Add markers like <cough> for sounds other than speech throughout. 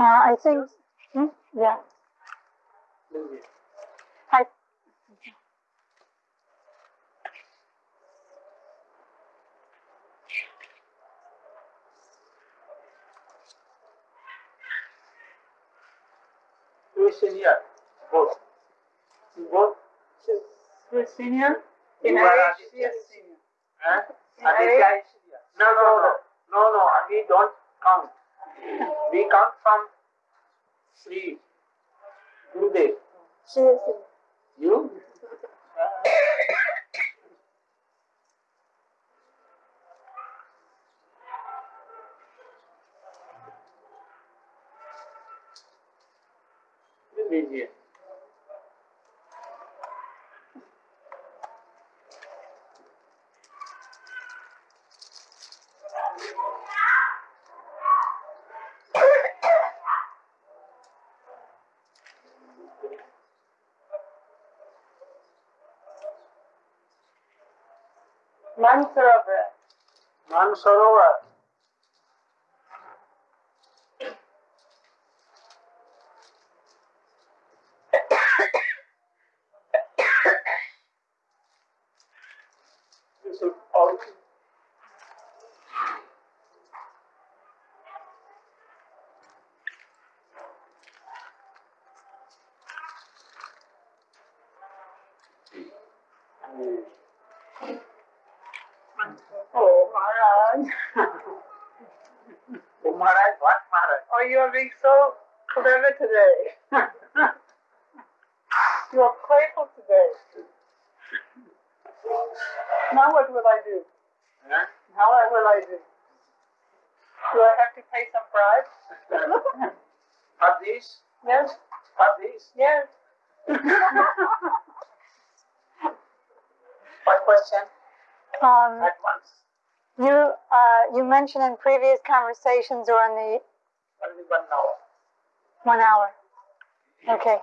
Uh, I think, hmm? yeah. I, Who is senior? Both. Both. Who's senior? In You are age, Aditya. is senior. Huh? In Aditya senior. No, no, no. No, no. We don't count. We count from Sri Gurudev. Sri. You? Indonesia. Adam Sarova today. <laughs> You are playful today. Now what will I do? Huh? Now what will I do? Do I have to pay some bribe? For <laughs> these? Yes. for these? Yes. <laughs> One question? um, At once. you, uh, you mentioned in previous conversations or in the Only one hour. One hour, okay,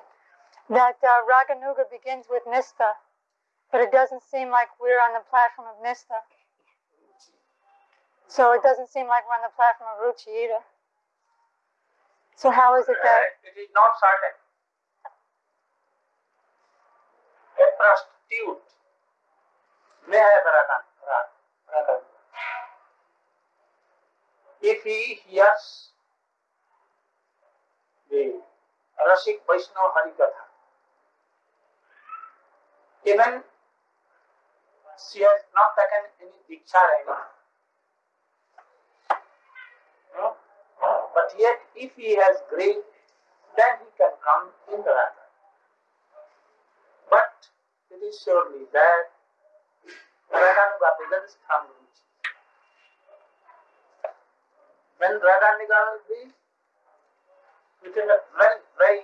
that uh, Raganuga begins with Nista, but it doesn't seem like we're on the platform of Nista. So it doesn't seem like we're on the platform of Ruchi either. So how is it that, Uh, It is not certain. A prostitute may have ragan, ragan. If he hears Rasik Vaishnava Harikatha, even she has not taken any diksha right no? But yet, if he has greed, then he can come in the raga. But it is surely that Raganuga begins from Ruchi. When Raganuga is within a very, very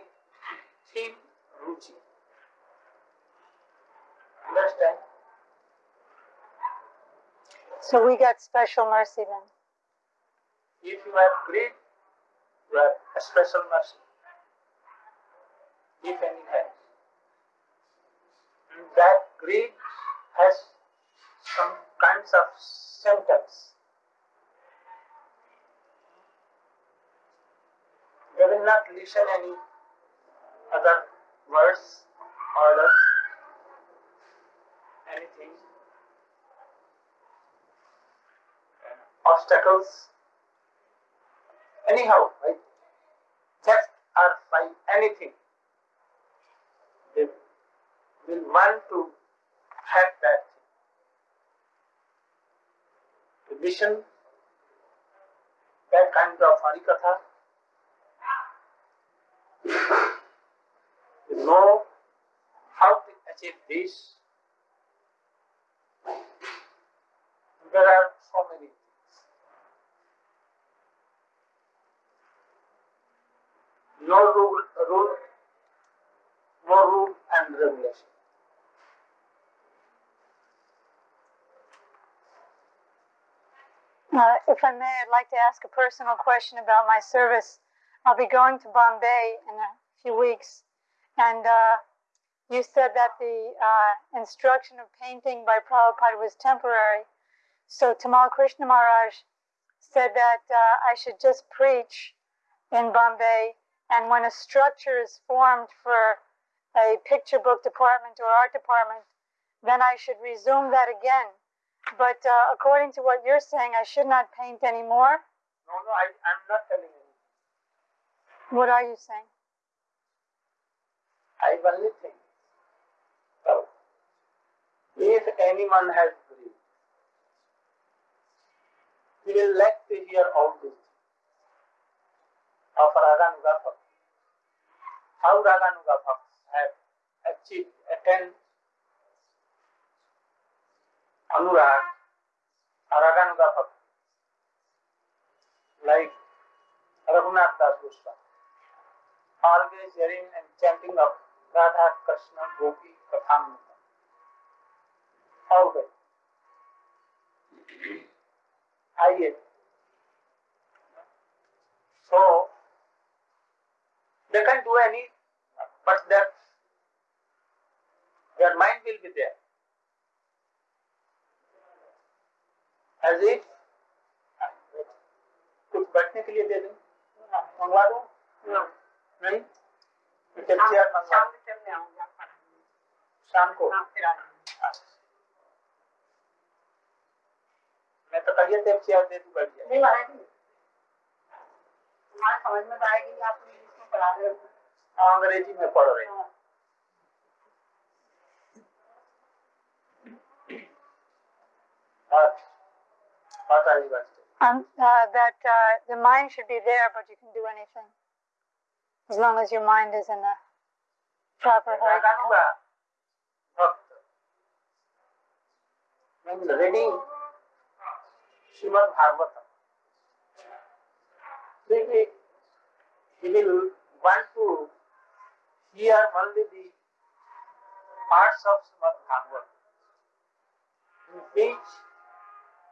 thin Ruchi. Understand? so we got special mercy then? If you have greed, you have a special mercy. If any has. And that greed has some kinds of symptoms. They will not listen any other words, orders, anything, uh, obstacles, anyhow, right? Theft or by anything, they will want to have that listen that kind of harikatha, to know how to achieve this. There are so many things. No rule, rule, no rule and regulation. Uh, if I may, I'd like to ask a personal question about my service. I'll be going to Bombay in a few weeks, and uh, you said that the uh, instruction of painting by Prabhupada was temporary. So Tamal Krishna Maharaj said that uh, I should just preach in Bombay, and when a structure is formed for a picture book department or art department, then I should resume that again. But uh, according to what you're saying, I should not paint anymore. No, no, I, I'm not telling you. What are you saying? I only think. So, if anyone has grief, he will like to hear all this of Raganuga Bhakti. How Raganuga Bhakti have achieved, attained Anurag, Raganuga Bhakti. Like Raghunath Das Goswami. Always hearing and chanting of Radha Krishna Gopi Kathamrita. Always. आइए so they can do any but that their mind will be there as if कुछ बैठने के लिए दे दें मंगवा दो नहीं chair मंगवा शाम के टाइम में आऊंगा शाम को हाँ फिर आ जाऊंगा मैं तो कहिए थे चेयर दे दूं बैठ जाए नहीं महाराज जी तुम्हारे समझ में तो आएगी आप इंग्लिश में पढ़ा रहे हो हाँ, अंग्रेजी में पढ़ रहे हैं हाँ। बात बात आई बात Um, uh, that uh, the mind should be there, but you can do anything As long as your mind is in the proper When reading Srimad Bhagavatam, maybe he will want to hear only the parts of Srimad Bhagavatam, in which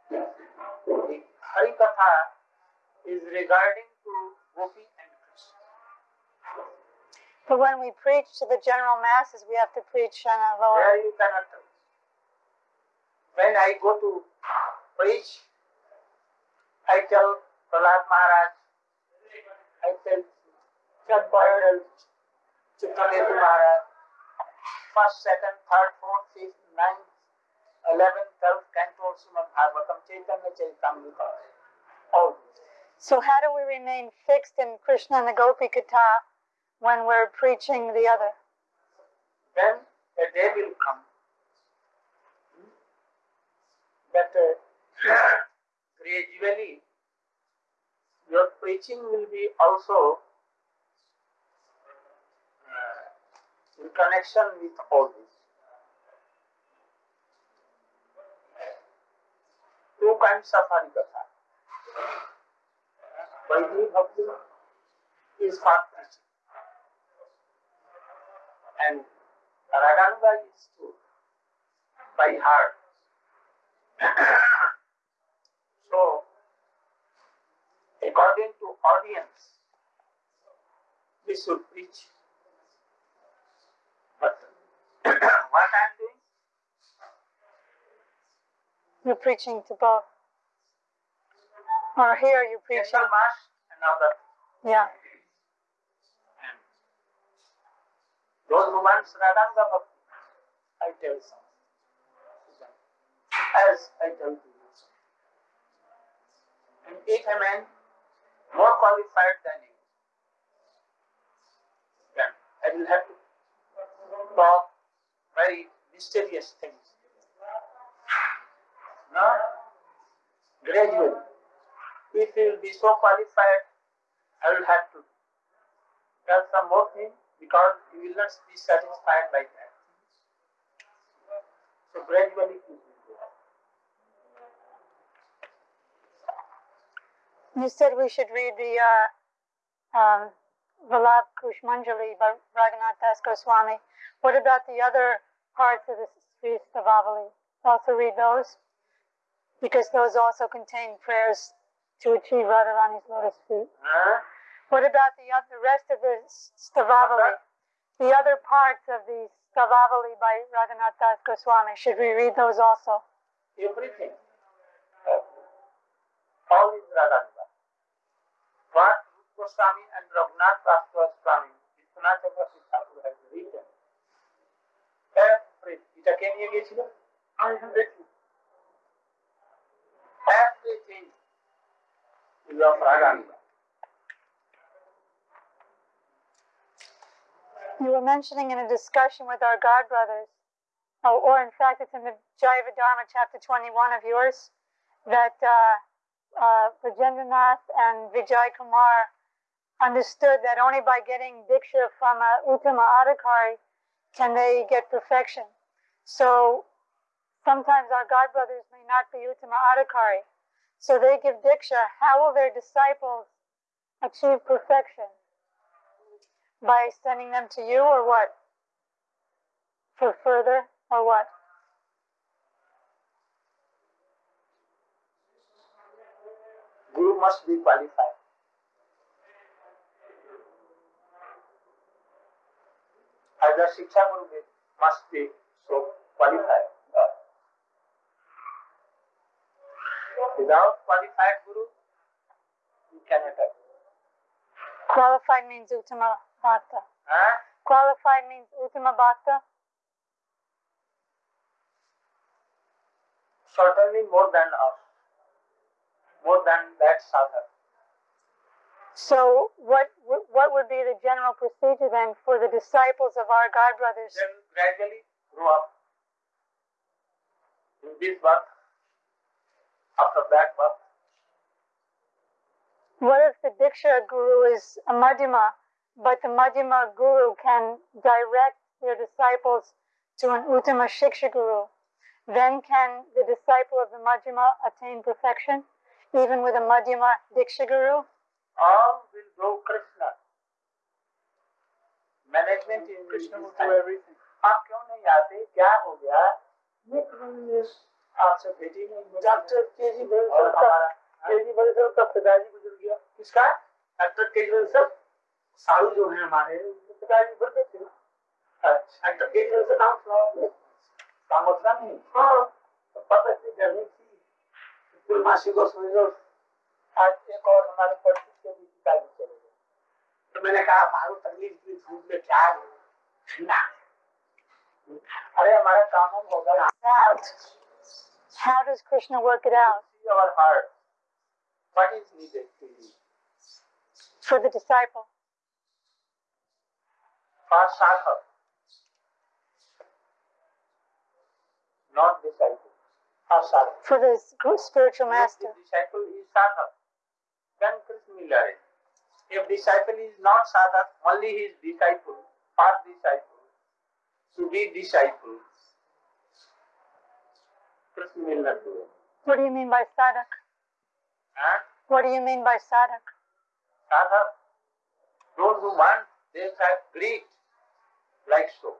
the Harikatha is regarding to gopis but when we preach to the general masses, we have to preach on a lower. There you cannot tell. When I go to preach, I tell Prahlad Maharaj, I tell Chand Patel, Chitraketu Maharaj, first, second, third, fourth, fifth, ninth, eleventh, twelfth, canto of Srimad Bhagavatam, Chaitanya Charitamrita, all. So, how do we remain fixed in Krishna and the Gopi Katha when we're preaching the other? Then a day will come that uh, gradually your preaching will be also uh, in connection with all this. Two kinds of Harikatha. Vaidhi Bhakti is for preaching and Raganuga is to by heart. <coughs> so, according to audience, we should preach. But <coughs> what I am doing, You're preaching to both. Or here you're preaching. general mass and. Yeah. And those who want Raganuga Bhakti, I tell some. As I tell to you. And if a man more qualified than you, then I will have to talk very mysterious things. No? Gradually. If you will be so qualified, I will have to tell some more things because you will not be satisfied by that. So gradually it will go. You said we should read the uh, um, Vilap Kusumanjali by Raghunath Das Goswami. What about the other parts of the Sri Stavavali? Also read those? Because those also contain prayers to achieve Radharani's lotus feet. Huh? What about the, the rest of the Stavavali? The other parts of the Stavavali by Raghunath Das Goswami, should we read those also? Everything. Uh, all is Radhanva. What Goswami and Raghunath Das Goswami, Vishwanath Chakravarti Thakur has written. Everything. Is K I have written. Everything is of Radhanva. You were mentioning in a discussion with our God brothers, oh, or in fact, it's in the Dharma, chapter 21 of yours, that uh, uh, and Vijay Kumar understood that only by getting Diksha from a Uttama Adhikari can they get perfection. So sometimes our God brothers may not be Uttama Adhikari. So they give Diksha. How will their disciples achieve perfection? By sending them to you or what? For further or what? Guru must be qualified. As a Shiksha Guru must be so qualified. Without qualified Guru, you cannot have. Qualified means Uttama Bhakta. Huh? Qualified means Uttama Bhakta. Certainly more than us. More than that sadhak. So what what would be the general procedure then for the disciples of our God brothers? Then gradually grow up. In this birth, after that birth, What if the Diksha Guru is a Madhyama, but the Madhyama Guru can direct their disciples to an Uttama Shiksha Guru? Then can the disciple of the Madhyama attain perfection, even with a Madhyama Diksha Guru? all will go Krishna. Management in Krishna will his do hand. everything. आप क्यों नहीं आते क्या हो गया आपसे भेटी नहीं डॉक्टर के जी और हमारा के जी बड़े साहब का पिताजी गुजर गया किसका डॉक्टर के जी सब साधु जो है हमारे पिताजी बढ़ते थे। अच्छा। डॉक्टर के जी से नाम सुना कामोत्रा नहीं? हाँ। तो पता थी गर्मी थी पूर्णमासी को समझो आज एक और हमारे परिचित के भी पिताजी चले गए। तो मैंने कहा मारो तकलीफ़ की धूप में क्या है? ठंडा अरे हमारा काम हम होगा. How does Krishna work it out? See our heart. What is needed to you? for the disciple? For sadhak, not disciple. For. For the spiritual master? If disciple is sadhak, then Krishna will arrange. If disciple is not sadhak, only his disciple, for disciple, to be disciple, Krishna will not do it. What do you mean by sadhak? Huh? What do you mean by sadhak? Sadhak, those who want, they have greed, like so.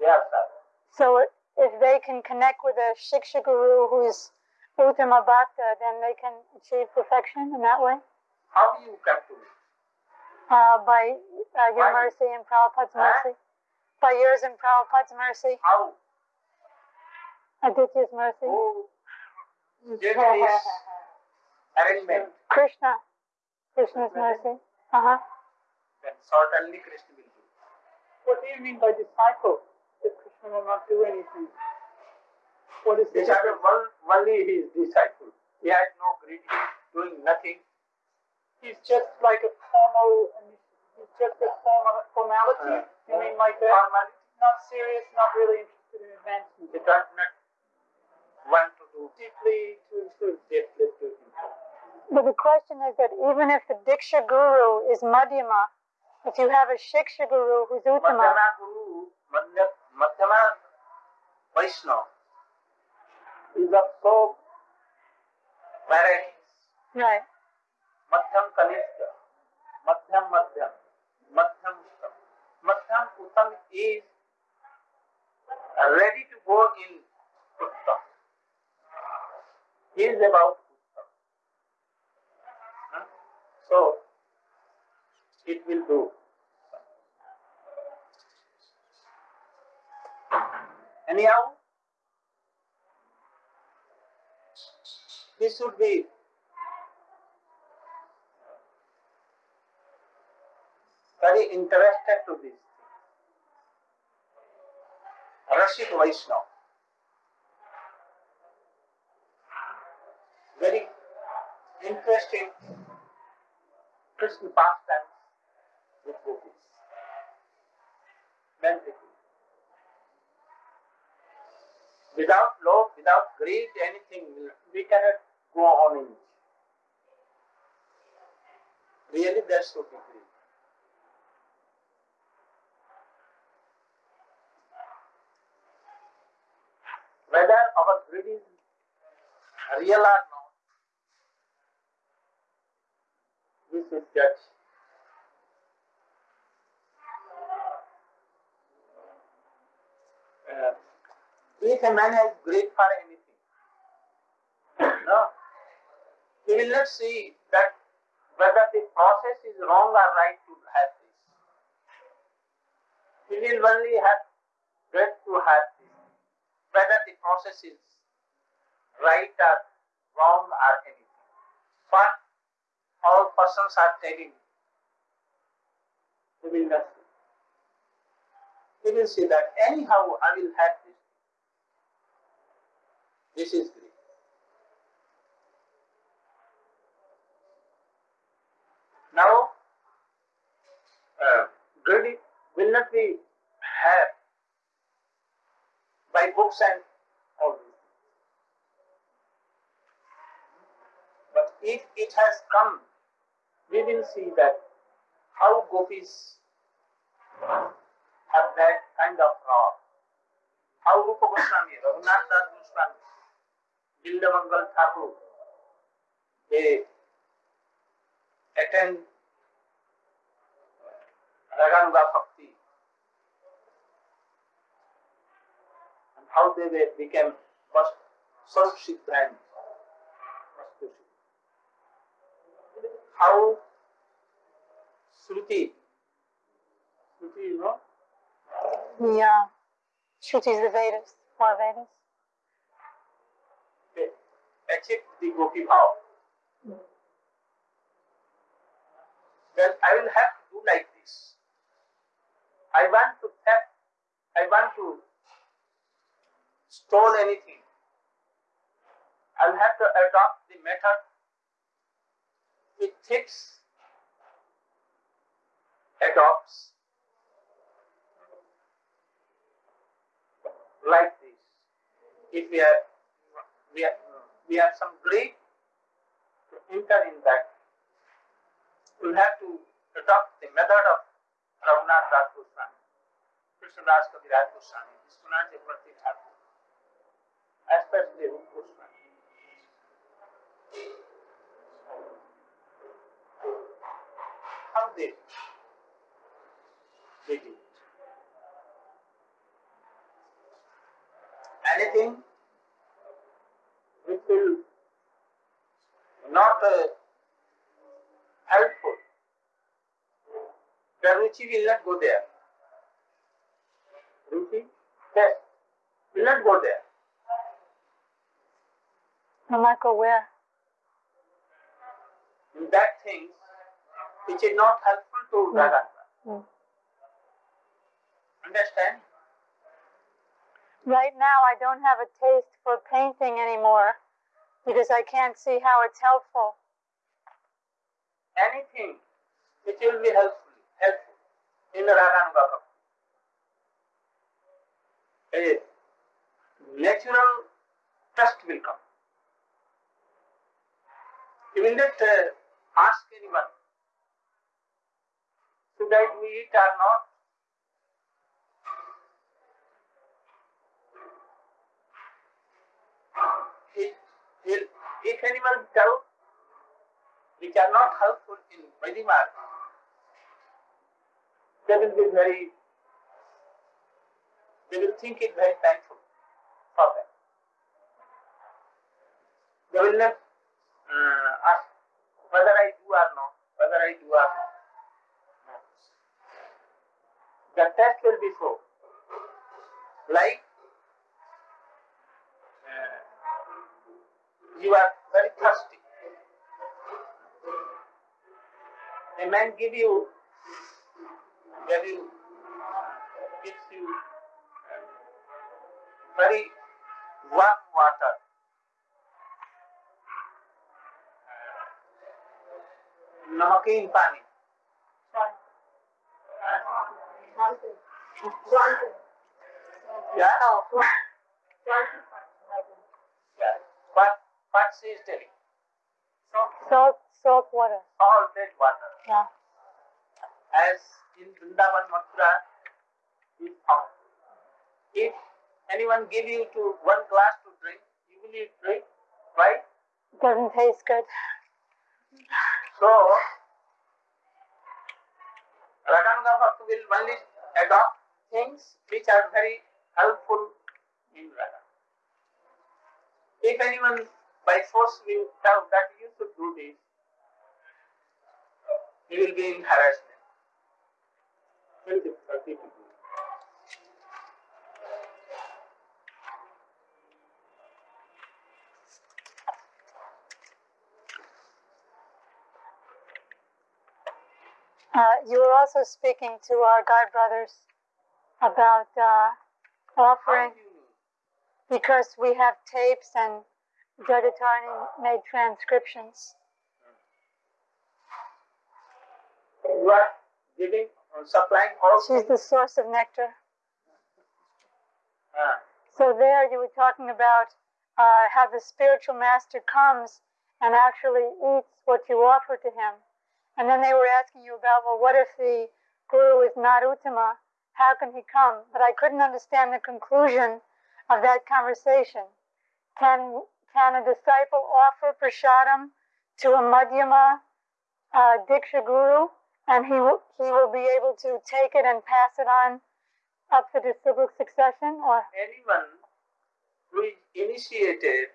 They are sadhak. So if they can connect with a Shiksha Guru who's Uttama Bhakta, then they can achieve perfection in that way? How do you come to me? Uh, by uh, your Why? mercy and Prabhupada's Huh? mercy? By yours and Prabhupada's mercy? How? Aditya's mercy? Who did this <laughs> arrangement? Krishna. Krishna's mercy. Uh-huh. Then certainly Krishna. What do you mean by disciple? That Krishna will not do anything. What is the Disciple, difference? one, only his disciple. He has no greed, he is doing nothing. He's just like a formal, he's just a formal formality. Uh, you mean like that? Formality. Not serious, not really interested in advancement. He does not want to do Deeply to improve. deeply to himself. But the question is that even if the Diksha Guru is Madhyama, if you have a Shiksha Guru who's Uttama, Madhyama Vaishnava is of so varieties. Right. Madhyam Kanishka, Madhyam Madhyam, Madhyam Uttam. Madhyam Uttam is ready to go in Uttam. He is about Uttam. So, it will do. Anyhow this should be very interested to this. Rasik Vaishnav. Very interesting Krishna pastimes with gopis. Then it is. Without love, without greed, anything, we cannot go on in it. Really, there should be greed. Whether our greed is real or not, we should judge. Uh, if a man has greed for anything, no, he will not see that whether the process is wrong or right to have this. He will only have greed to have this. Whether the process is right or wrong or anything. But all persons are telling, he will not see. He will see that anyhow I will have this. This is greed. Now, uh, will not be had by books and all this. But if it has come, we will see that how gopis have that kind of power. How Rupa Goswami, Raghunath Das Goswami, Bilvamangal Thakur, they attend Raganuga Bhakti and how they became Sarv-Siddhan. How Shruti, Shruti, you know, The uh, Shrutis, the Vedas, four Vedas. Achieved the Gopi Bhav. Then I will have to do like this. I want to theft, I want to stole anything. I'll have to adopt the method which fits, adopts like this. If we are, we have, we have some greed to enter in that, we'll have to adopt the method of Raghunath Das Goswami, Krishnadas Kaviraj Goswami, Vishwanath Chakravarti Thakur, especially Rup Goswami. How they they did. Anything which will not uh, helpful. The ruchi will not go there. Ruchi, yes, will not go there. Not go where? In that thing which is not helpful to. Raganuga. Hmm. Understand? Right now, I don't have a taste for painting anymore because I can't see how it's helpful. Anything which will be helpful, helpful in Bhakti. A natural trust will come. You will not uh, ask anyone, should I do it or not? He'll, if anyone tell which are not helpful in Vaidimar, they will be very, they will think it very painful for them. They will not uh, ask whether I do or not, whether I do or not. The test will be so. Like you are very thirsty. A man give you, give you, gives you uh, very warm water. नमकीन पानी Yeah? what, she is telling? Salt, salt water. Salted water. Yeah. As in Vrindavan Mathura is found. If anyone give you to one glass to drink, you will need drink, right? Doesn't taste good. So, Raganuga Bhakti will only adopt things which are very helpful in Raga. If anyone by force will tell that you should do this, he will be in harassment. Very difficulty to do. Uh, you were also speaking to our God brothers about uh, offering, do you know? because we have tapes and Jagatani made transcriptions. You are giving, uh, supplying all She's the source of nectar. Ah, So there you were talking about uh, how the spiritual master comes and actually eats what you offer to him. And then they were asking you about, well, what if the guru is not Uttama? How can he come? But I couldn't understand the conclusion of that conversation. Can, can a disciple offer prashadam to a Madhyama uh, Diksha guru and he will, he will be able to take it and pass it on up the disciplic succession? Or anyone who is initiated,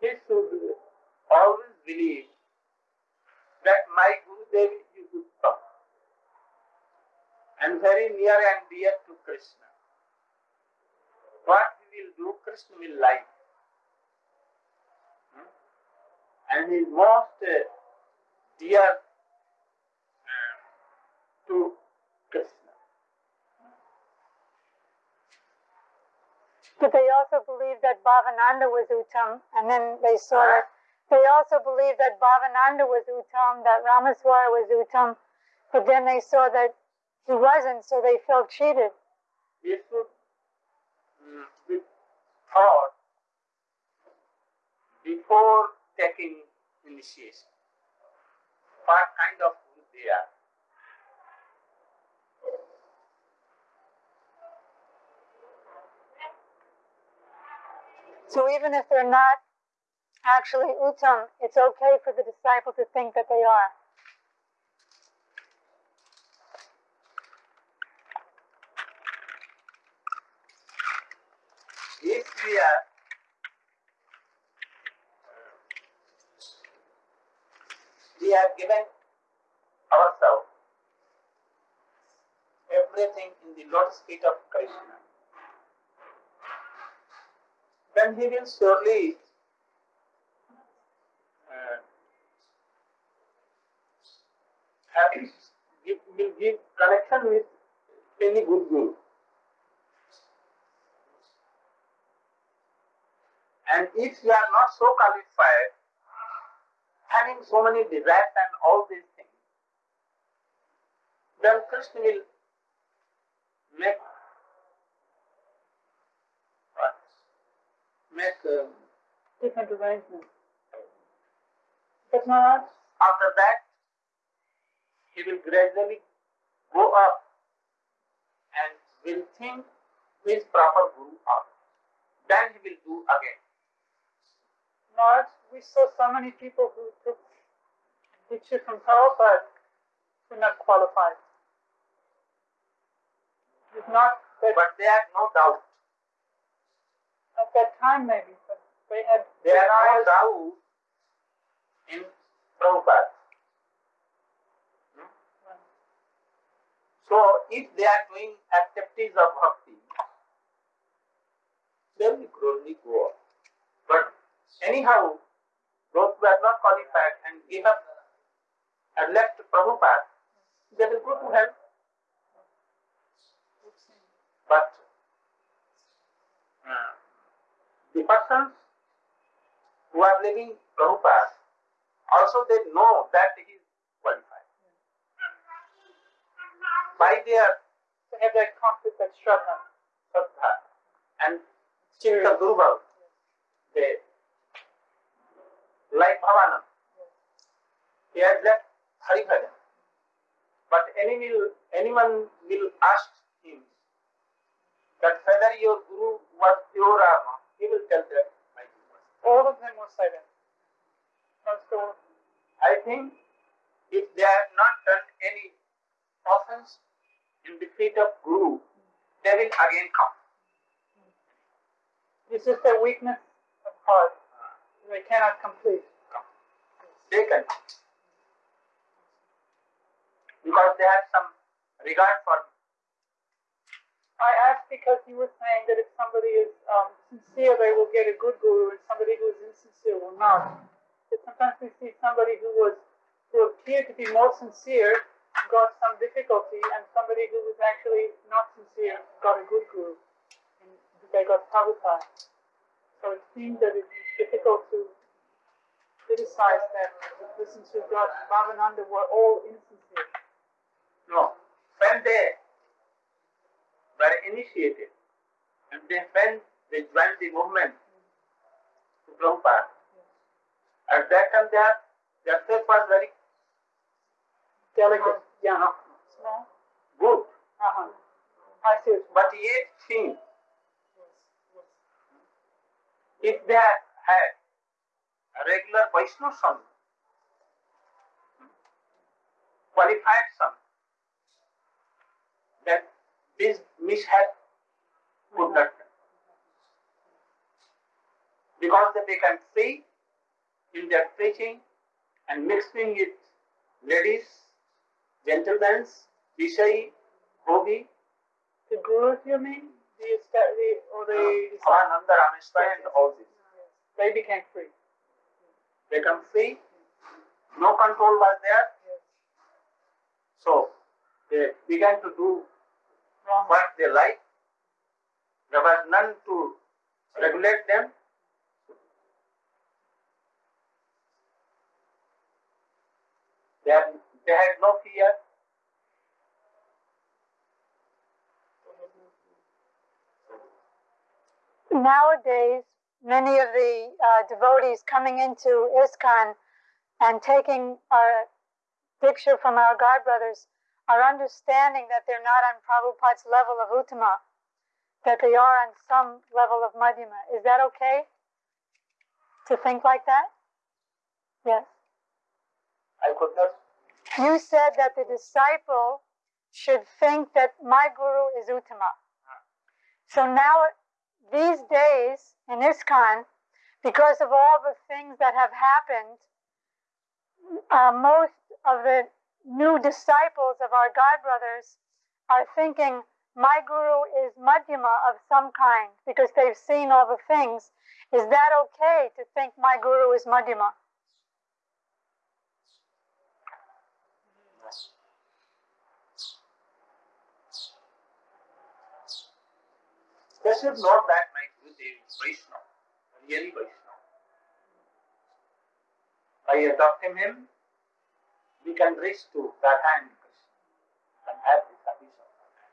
he should always believe that my Guru Dev is Uttam and very near and dear to Krishna. What he will do, Krishna will like. Hmm? And he most dear to Krishna. But they also believed that Bhavananda was Uttam, and then they saw that they also believed that Bhavananda was Uttam, that Rameshwara was Uttam, but then they saw that he wasn't, so they felt cheated. we should mm, be thought before taking initiation. What kind of guru they are. So even if they're not actually Uttam, it's okay for the disciple to think that they are. If we are we have given ourselves everything in the lotus feet of Krishna, then he will surely uh, have give, will give connection with any good guru. And if you are not so qualified, having so many desires and all these things, then Krishna will make what? Make um, Different arrangements. But not, after that he will gradually go up and will think who is proper guru out. Then he will do again. We saw so many people who took Diksha from Prabhupada who not qualified. It's not that But they have no doubt. at that time maybe, but they had There are no doubt in Prabhupada. Hmm? So if they are doing activities of bhakti, they will gradually go up. But anyhow, those who are not qualified and give up and left Prabhupada, they will go to hell. But uh, the persons who are living Prabhupada Also, they know that he is qualified. By their To have that conflict, that Shraddha. Shraddha and Chitta Durval, they, like Bhavanand, he has left Hari Bhajan. But any will, anyone will ask him that whether your Guru was pure or not, he will tell that my Guru was. All of them will silent. that. Most all of them. I think if they have not done any offense in the feet of Guru, they will again come. This is the weakness of heart. They cannot complete. They can. Because they have some regard for me. I asked because you were saying that if somebody is um, sincere, they will get a good guru, and somebody who is insincere will not. But sometimes we see somebody who was who appeared to be more sincere got some difficulty, and somebody who was actually not sincere got a good guru, and they got Prabhupada. So it seems that it's difficult to criticize that the persons who got Bhavananda were all insincere. No. When they were initiated and they when they joined the movement to Prabhupada, at that time their their faith was very Delicate, yeah, No. small. good. Uh-huh. I see But yet think Yes, yes. if they had a regular Vaishnava son, qualified son, then this mishap would not. Because they become free in their preaching and mixing with ladies, gentlemen, Vishai, Bhogi, The gurus, you mean? The, the or the Ananda Rameshwar and all this. They became free. They become free, no control was there, Yes. so they began to do Wrong. what they like. There was none to regulate them. They had, they had no fear. Nowadays, many of the uh, devotees coming into ISKCON and taking our picture from our God brothers are understanding that they're not on Prabhupada's level of Uttama, that they are on some level of Madhyama. Is that okay to think like that? Yes. I could not. You said that the disciple should think that my guru is Uttama. So now, these days in ISKCON, because of all the things that have happened, uh, most of the new disciples of our God brothers are thinking my guru is Madhyama of some kind because they've seen all the things. Is that okay to think my guru is Madhyama? They should know that my Guru Dev is Vaishnava, really Vaishnava. By adopting him, we can reach to that and Krishna and have the service of Radha.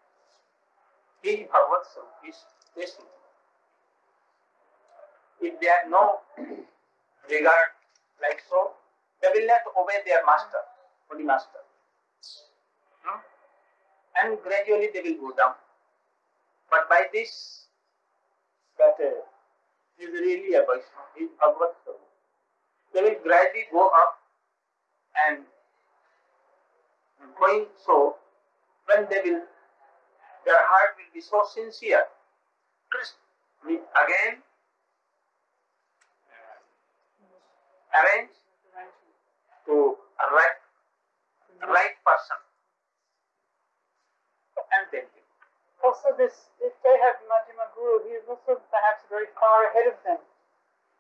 He Bhagavad Swarup is tasting. If they have no regard like so, they will not obey their master, holy master. No? And gradually they will go down. But by this, that uh, is really a Vaishnava, is Bhagavad Swarup. They will gradually go up and going so, when they will, their heart will be so sincere. Krishna will again uh, arrange to a right, right person. And then Also, this if they have Madhyama Guru, he is also perhaps very far ahead of them.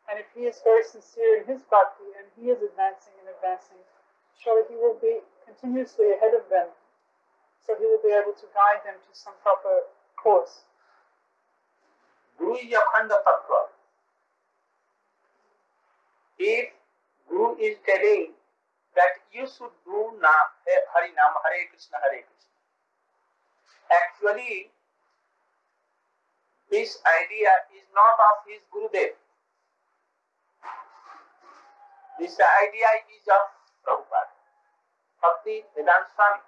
And if he is very sincere in his bhakti and he is advancing and advancing, surely he will be continuously ahead of them. So he will be able to guide them to some proper course. Guru is Tattva. If Guru is telling that you should do na, Hari Nam, Hare Krishna, Hare Krishna. Actually, this idea is not of his Gurudev. This idea is of Prabhupada, Bhakti Vedanta Swami.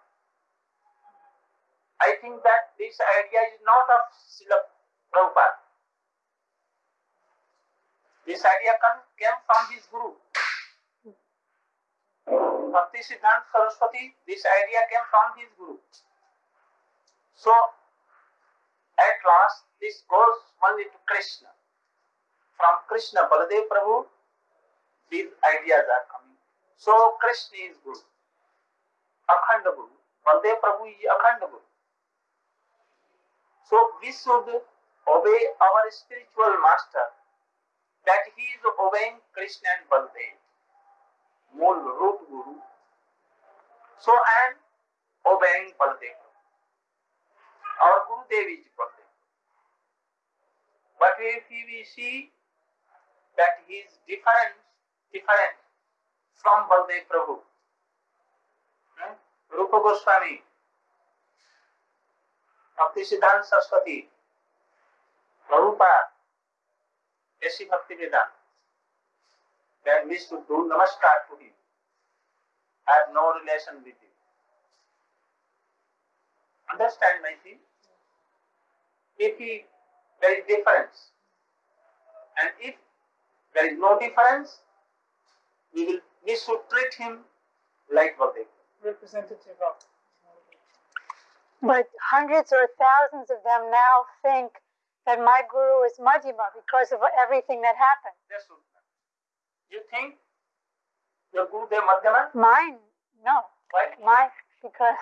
I think that this idea is not of Srila Prabhupada. This idea come, came from his Guru. Bhakti Siddhanta Saraswati, this idea came from his Guru. So, at last, this goes only to Krishna. From Krishna, Baladev Prabhu, these ideas are coming. So, Krishna is Guru. Akhanda Guru. Baladev Prabhu is Akhanda Guru. So, we should obey our spiritual master that he is obeying Krishna and Baladev. Mool root Guru. So am obeying Baladev. Guru Dev is Baladev. But if we see that he is different, different from Baladev Prabhu, hmm? Rupa Goswami, Bhakti Siddhanta Saraswati, Prabhupada, ऐसी भक्ति वेदांत then we should do namaskar to him. I have no relation with him. Understand my thing? If he, there is difference, and if there is no difference, we will we should treat him like Baldev. Representative of. But hundreds or thousands of them now think that my guru is Madhyama because of everything that happened. That's all. You think your Guru is Madhyama? Mine, no. Why? My, because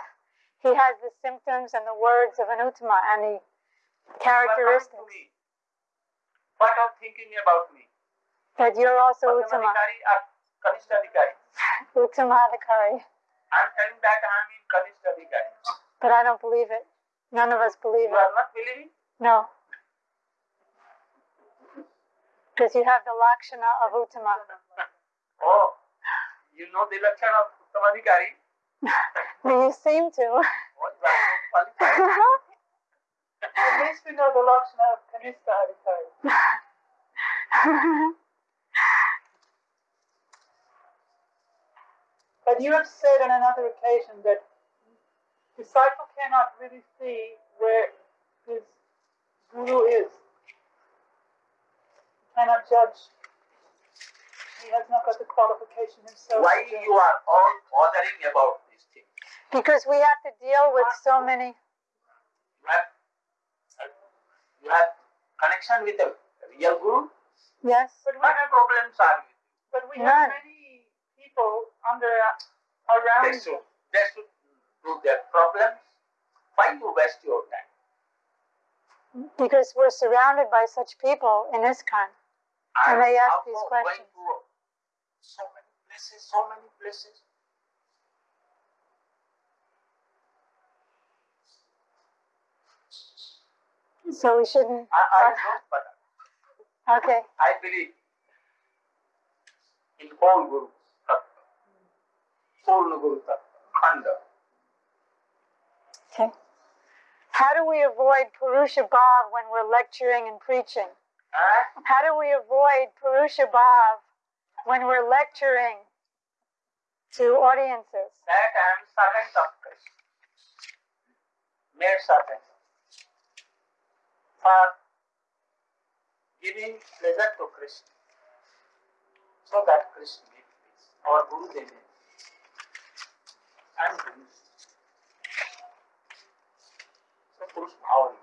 he has the symptoms and the words of an Uttama and the You characteristics me. What are thinking about me? that you're also Uttama, Madhyamadikari or Adhikari? I'm telling that I'm in Kanishta Adhikari. But I don't believe it. None of us believe You it. are not believing? No. Because you have the Lakshana of Uttama. Oh, you know the Lakshana of Uttamadhikari? You seem to. What you are so qualified. At least we know the Lakshana of Kanista <laughs> Adhikari. But you have said on another occasion that disciple cannot really see where his guru is. He cannot judge. He has not got the qualification himself. Why to you are all bothering about this thing? Because we have to deal with so many. You have, you have connection with the real Guru? Yes. But What have, problems are you? but we None. have many people under around. They should, they should do their problems. Why you waste your time? Because we're surrounded by such people in ISKCON. And they ask also these going questions. to so many places, so many places. So we shouldn't. I, I but Okay. I believe in whole Guru Tattva, Purna Guru Tattva, Khanda. Okay. How do we avoid Purusha Bhav when we're lecturing and preaching? And How do we avoid Purusha Bhav when we're lecturing to audiences? that I am servant of Krishna. Made servant. For giving pleasure to Krishna. So that Krishna may please. Our Guru may. Guru. So Purush Bhava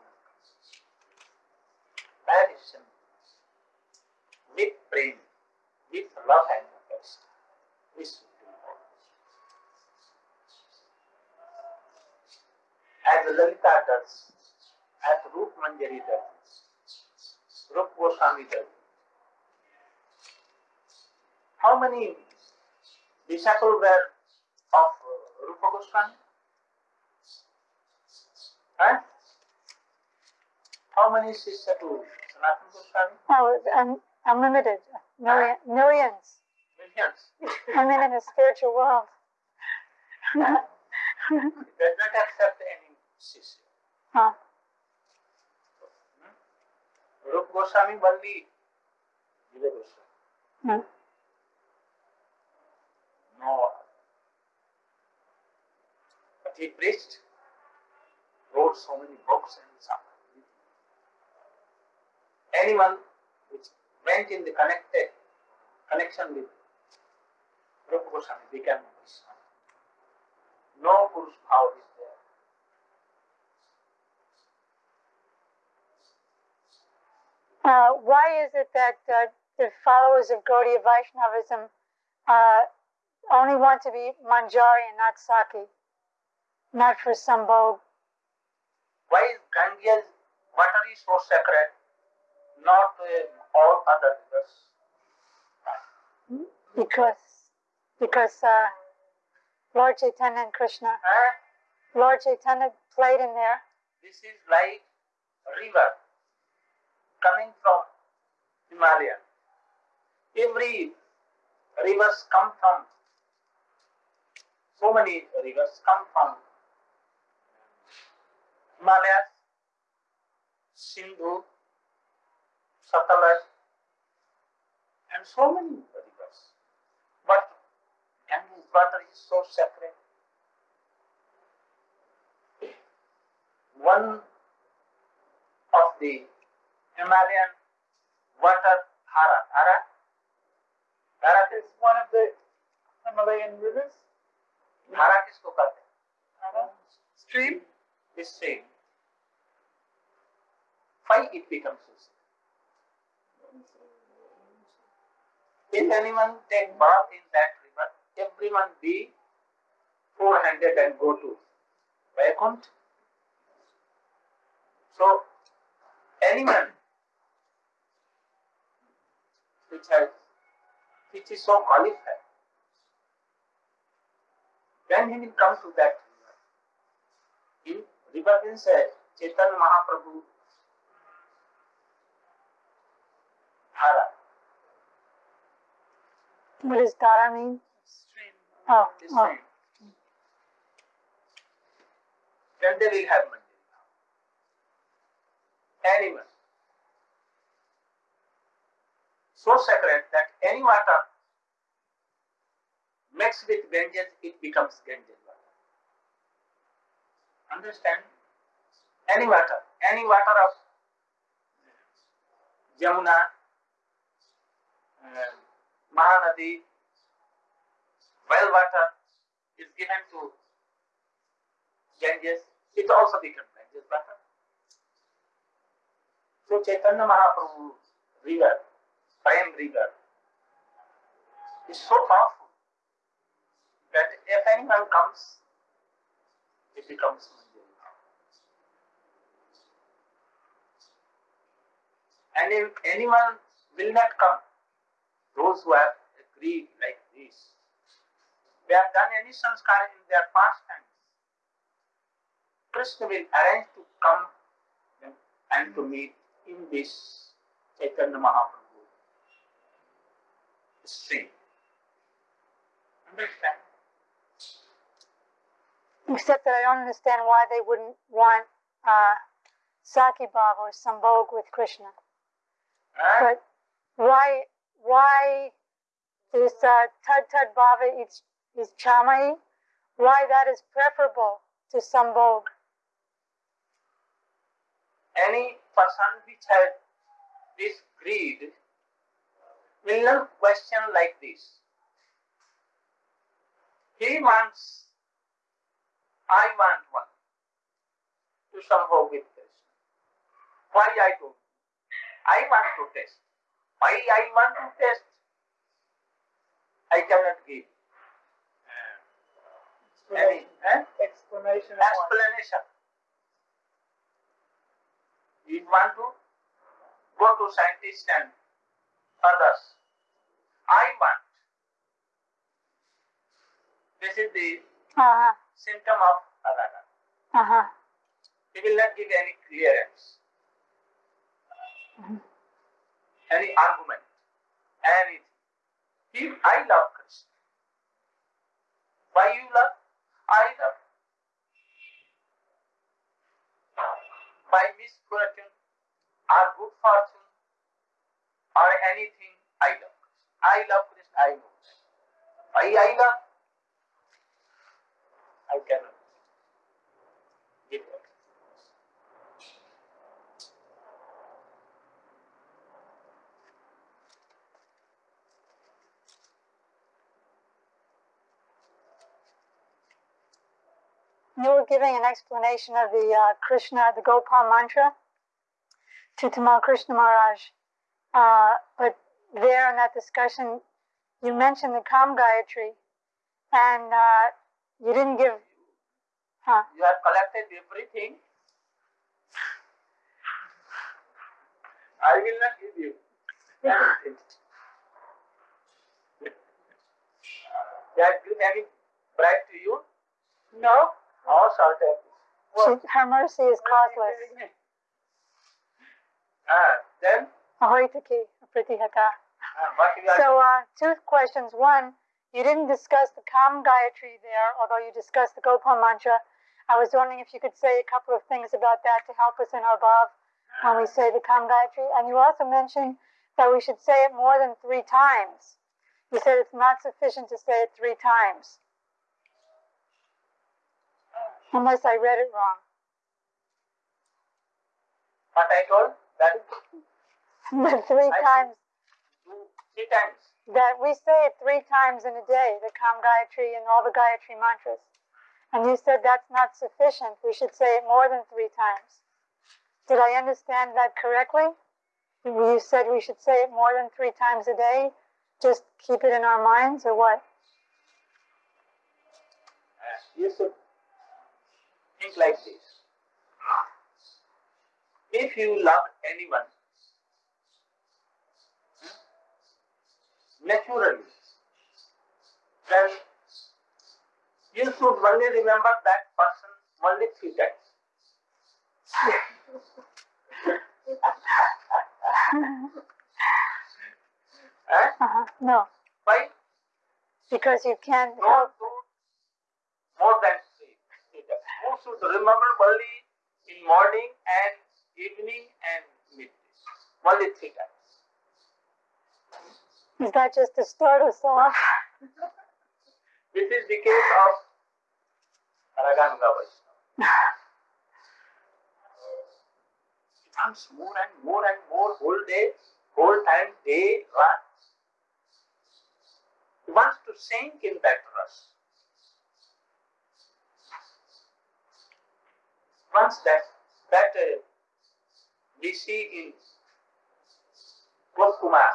Very simple. With prem, with love and affection. We should do all. as Lalita does, as Does, Rup Goswami does. How many disciples were of uh, Rupa Goswami? Huh? How many sisters to Sanatana Goswami? Oh, un- unlimited. Million, millions. Millions. I'm in a spiritual world. He does not accept any Shishya. huh. Goswami only Jiva Goswami. Hmm. No. But he preached, wrote so many books and on. Anyone which went in the connected connection with Rupa Goswami became Vaishnava. No Purush is there. Uh, why is it that uh, the followers of Gaudiya Vaishnavism uh, only want to be Manjari and not Sakhi, not for Sambhog? Why is Ganges water is so sacred, not uh, all other rivers? Because, because uh, Lord Chaitanya and Krishna, Eh? Lord Chaitanya played in there. This is like a river coming from Himalaya. Every rivers come from so many rivers come from Himalayas, Sindhu, Satluj, and so many rivers. But Ganges water is so sacred. One of the Himalayan water Harat. Harat? Harat is one of the Himalayan rivers. Harat is Kokate. Harat? Stream? Is stream. Why it becomes so If anyone take bath in that river, everyone be four-handed and go to Vaikunt. So, anyone which has which is so qualified when he will come to that river. In river means uh, Chaitanya Mahaprabhu Dhara. What does Dhara mean? Stream. Oh, This oh. Then they will have Manjari. Animal. So sacred that any water mixed with Ganges, it becomes Ganges water. Understand? Any water, any water of Jamuna, uh, Mahanadi, well water is given to Ganges, it also becomes Ganges water. So Chaitanya Mahaprabhu river, Prem river, is so powerful that if anyone comes, it becomes Manjari. And if anyone will not come, those who have agreed like this, they have done any sanskar in their past times, Krishna will arrange to come and to meet in this Chaitanya Mahaprabhu stream. Understand? Except that I don't understand why they wouldn't want uh, Sakhi Bhava or Sambhog with Krishna. Huh? But why why this uh, Tad Tad Baba is, is Chamai? Why that is preferable to Sambhog? any person which has this greed will not question like this. He wants, I want one to somehow with Krishna. Why I do? I want to test. Why I want to test? I cannot give any eh? Explanation. explanation. You want to go to scientists and others. I want. This is the Uh-huh. symptom of Adana. Uh-huh. He will not give any clearance, Mhm. any argument, anything. He, I love Krishna. Why you love? I love. By misfortune or good fortune or anything. I love Krishna, I know. Why I love? I cannot give it. You were giving an explanation of the uh, Krishna, the Gopal mantra to Tamal Krishna Maharaj. Uh, but there in that discussion, you mentioned the Kam Gayatri, and uh, you didn't give. Huh? You have collected everything. I will not give you anything. They have given any bribe to you? No. All. She, her mercy is causeless. Ah, then, Ahaituki, pratihata. ah, what So, uh, two questions. One, you didn't discuss the Kam Gayatri there, although you discussed the Gopal mantra. I was wondering if you could say a couple of things about that to help us in our bhav when we say the Kam Gayatri. And you also mentioned that we should say it more than three times. You said it's not sufficient to say it three times. Unless I read it wrong. what I told? That three times, three times. that we say it three times in a day, the Kam Gayatri and all the Gayatri mantras. And you said that's not sufficient. We should say it more than three times. Did I understand that correctly? You said we should say it more than three times a day? Just keep it in our minds, or what? You should think like this. If you love anyone, naturally, then you should only remember that person only three times. <laughs> Eh? Uh-huh. No, Why? because you can't No more than three. three times. You should remember only in morning and evening and midday. Only three times. Is that just to start us off? This is the case of Raganuga Vaishnava. He wants more and more and more whole day, whole time, day, night. He wants to sink in that rust. Once that that we see in Kumar,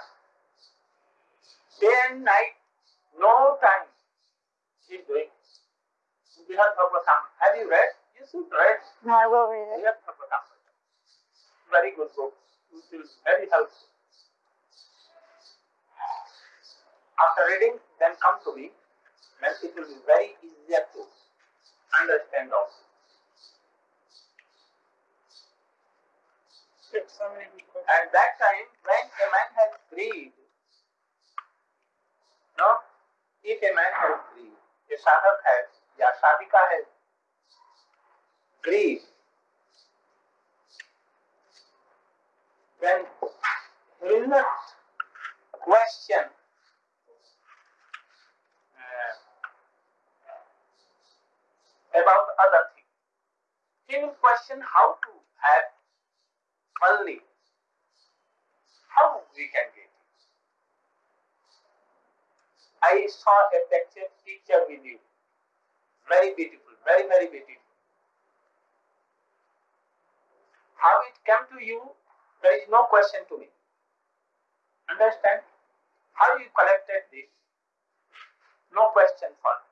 day and night, no time he is doing. Brihad Bhagavatam. Have you read? You should read No, I will read it. Brihad Bhagavatam. Very good book. It will very helpful. After reading, then come to me. Then it will be very easier to understand also. There's so many good questions. At that time, when a man has greed, no, if a man has greed, a sadhak has, या sadhika has greed, then he will not question uh, about other things. He will question how to have only how we can get I saw a picture, picture with you. Very beautiful, very, very beautiful. How it came to you, there is no question to me. Understand? How you collected this? No question for me.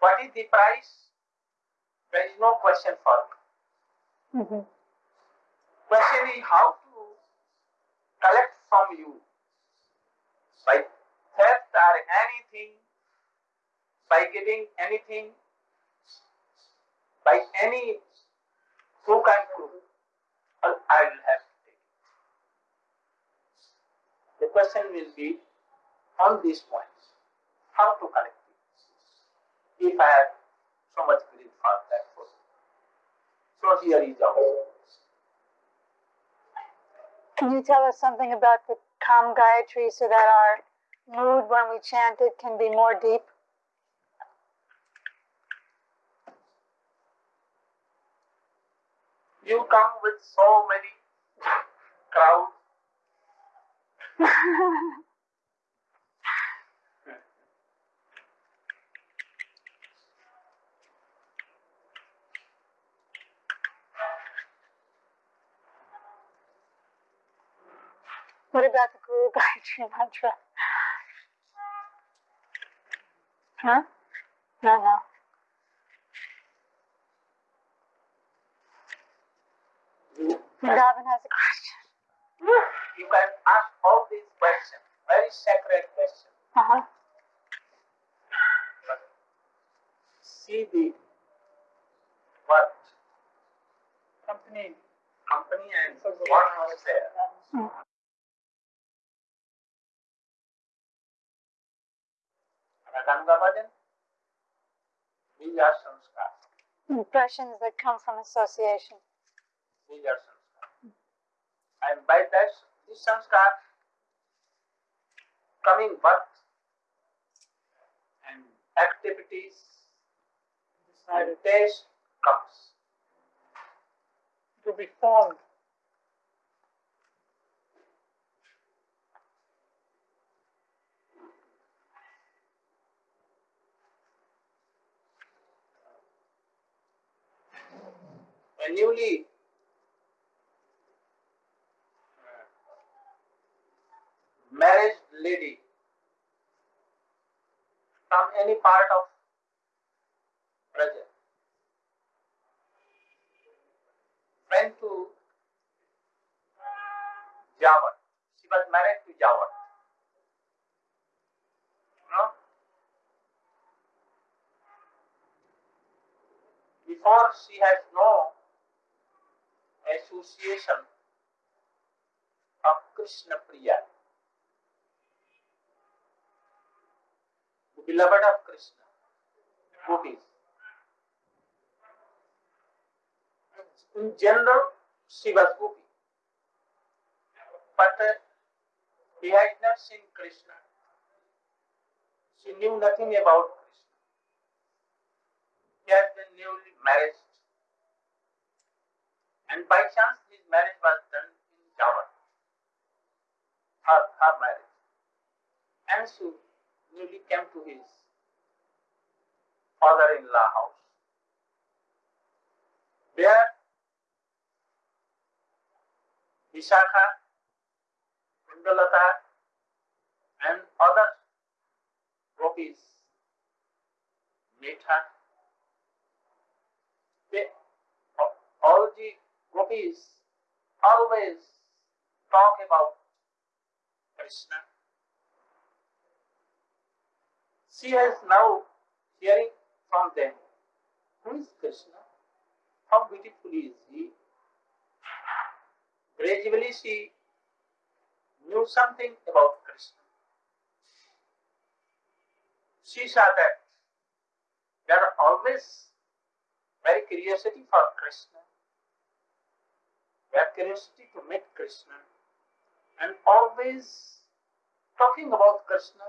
What is the price? There is no question for me. hmm Question is how to collect from you by theft or anything, by giving anything, by any hook and crook, I will have to take it. The question will be on these points. How to collect? if I have so much greed for that person. So here is also. Can you tell us something about the Kam Gayatri so that our mood when we chant it can be more deep? You come with so many crowds. <laughs> What about the Guru Gayatri <laughs> mantra? Huh? No, no. You, Vrindavan has a question. you can ask all these questions, very sacred questions. Uh-huh. But see the what Company. company and what was there. Mm. Raganuga Bhajan, these are sanskars. Impressions hmm, that come from association. These are sanskars. And by that, this sanskar coming birth and activities and Decided taste comes. to be formed. A newly married lady from any part of Raja went to Java. She was married to Java. No? Before she has no of Krishna Priya, the beloved of Krishna, gopis. In general, she was gopi. But uh, he had not seen Krishna. She knew nothing about Krishna. He had been newly married. And by chance, his marriage was done in Java. Her, her marriage. And she newly came to his father-in-law house. There, Vishakha, Kundalata, and other gopis meet her. They, all the gopis always talk about Krishna. She is now hearing from them, who is Krishna? How beautiful is he? Gradually she knew something about Krishna. She saw that there are always very curiosity for Krishna. Curiosity to meet Krishna and always talking about Krishna,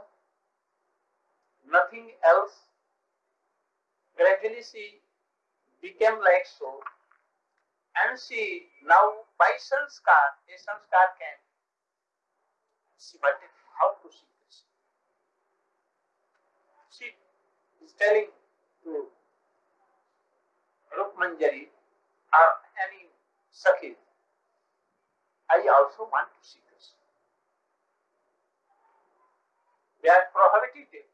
nothing else. Gradually she became like so and she now by sanskar, a sanskar can she wanted how to see Krishna. She is telling to Rup Manjari or any Sakhi, I also want to see this. They are prohibited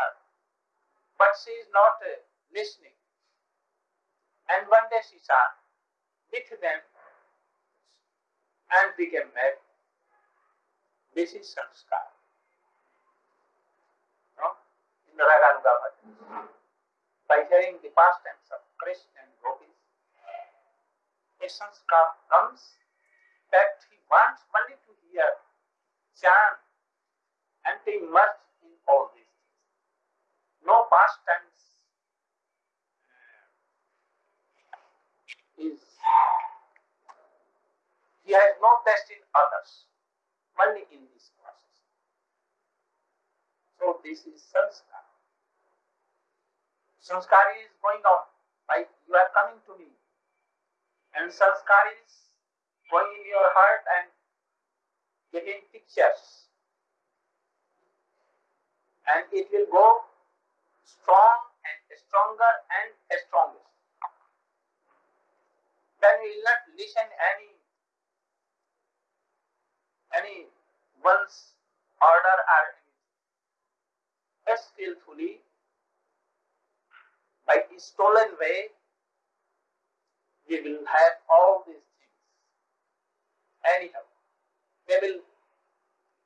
her, but she is not uh, listening. And one day she saw with them and became mad. This is sanskar. No? In the. By hearing the pastimes of Krishna and gopis, a sanskar comes fact, he wants only to hear, chant, and to immerse in all these things. No pastimes uh, is he has not tested others, only in this process. So this is sanskar. Sanskar is going on, like you are coming to me, and sanskar is going in your heart and getting pictures, and it will go strong and stronger and strongest. Then we will not listen any any one's order or any skillfully by stolen way we will have all these. Anyhow, they will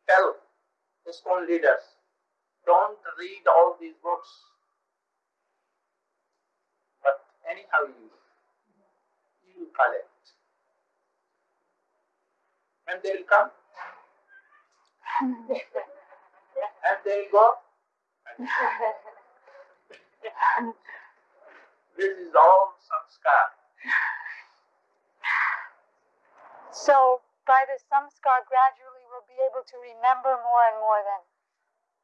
tell the stone leaders, don't read all these books. But anyhow you you collect. And they will come <laughs> and they will go. This is all samskar. So by the samskar, gradually we'll be able to remember more and more then,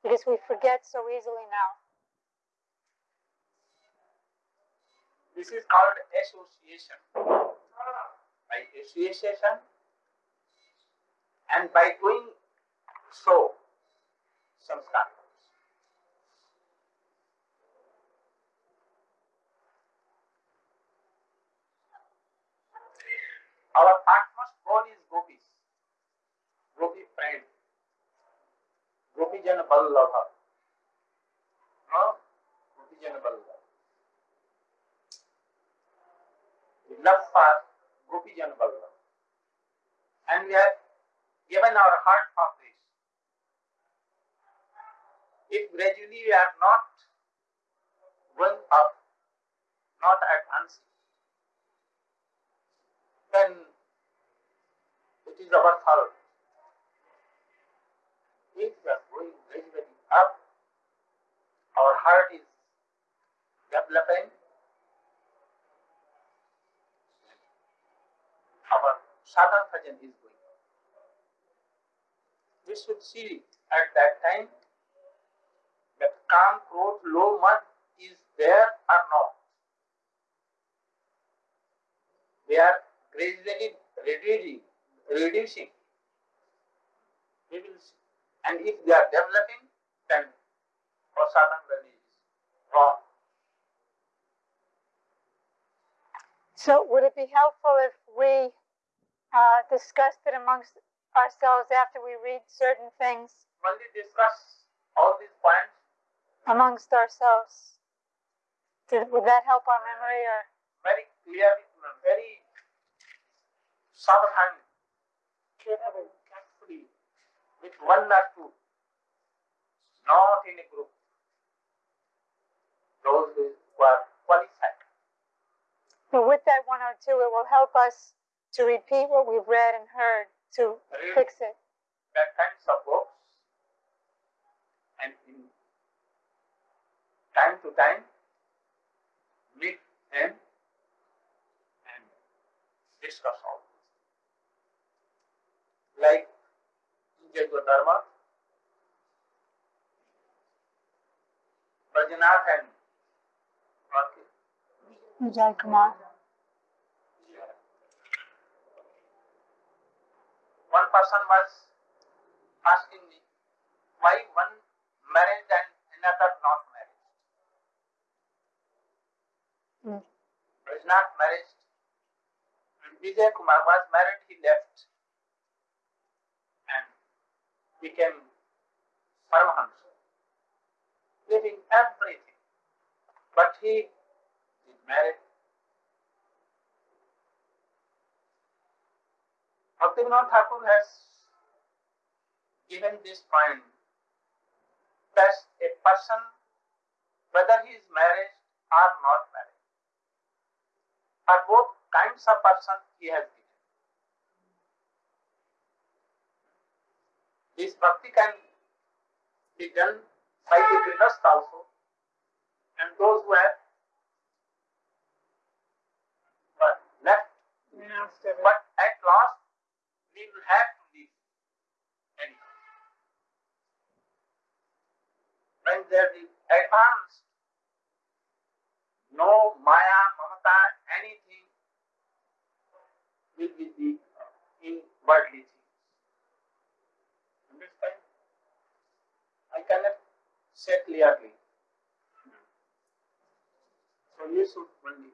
because we forget so easily now. This is called association. By association and by doing so, samskar. Our utmost goal is gopis. Gopi friend. No? Gopi Jan Ballabha. We love for Gopi Jan Ballabha. And we have given our heart for this. If gradually we are not going up, not advancing, then it is our fault. If we are going gradually up, our heart is developing, our sadhana bhajan is going up. We should see at that time that kam, krodh, low mud is there or not. They are gradually reducing, reducing. We will see. And if they are developing, then bhajan is wrong. So would it be helpful if we uh, discussed it amongst ourselves after we read certain things Only discuss all these points amongst ourselves? Did, would that help our memory or? very clearly, very carefully, carefully, with one or two, not in a group. Those who are qualified. So with that one or two, it will help us to repeat what we've read and heard to Read fix it. that kinds of books and in time to time meet them and discuss all this. Like in Jaiva Dharma, Vrajanath and. Vijay Kumar. One person was asking me why one married and another not married. Mm. Was not married. When Vijay Kumar was married, he left and became Paramahansa, leaving everything. But he married. Bhaktivinoda Thakur has given this point that a person, whether he is married or not married, or both kinds of person he has given. This bhakti can be done by the grihast also, and those who have but left everything. But at last, we will have to leave anyhow. When there is advanced, no Maya, Mamata, anything will be the in worldly things. Understand? I cannot say clearly. So you should only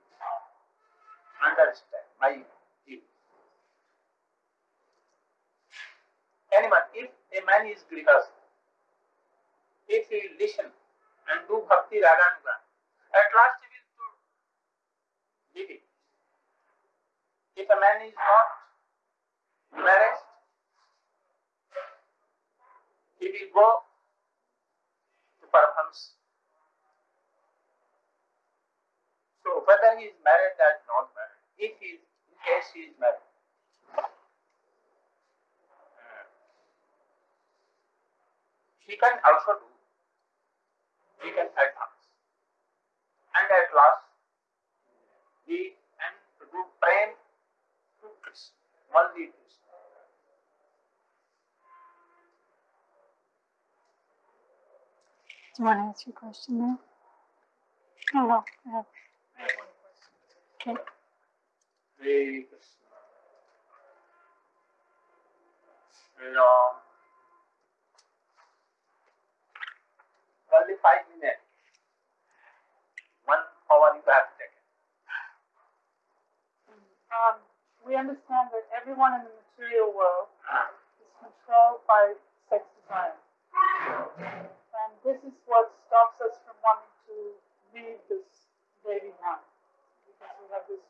understand my view. Anyone, if a man is grievous, if he will listen and do bhakti raganuga, at last he will do it. If a man is not embarrassed, he will go to Paramahamsa. So whether he is married or not married, if he is, in case he is married, uh, he can also do, he can advance. And at last, and to do praying to Krishna, only Krishna. Do you want to ask your question now? Oh, no. I have- I have one question. Okay. Hare Krishna. Only five minutes. One hour you have taken. Um, we understand that everyone in the material world is controlled by sex desire. And this is what stops us from wanting to leave this baby behind, because we have this.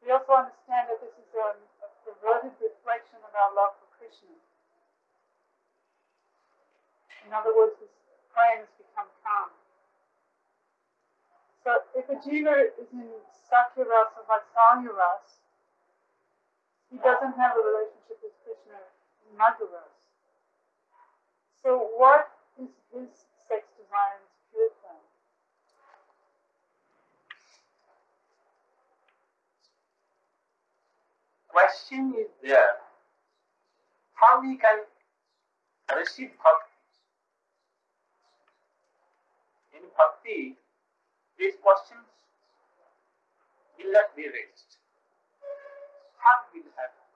We also understand that this is a, a perverted reflection of our love for Krishna. In other words, this praying has become kam. So if a jiva is in Sakhya Ras or Vatsalya Ras, he doesn't have a relationship with Krishna in Madhya Ras. So what is his sex desire in his pure form? Question is there. How we can receive bhakti? In bhakti, these questions will not be raised. How will happen?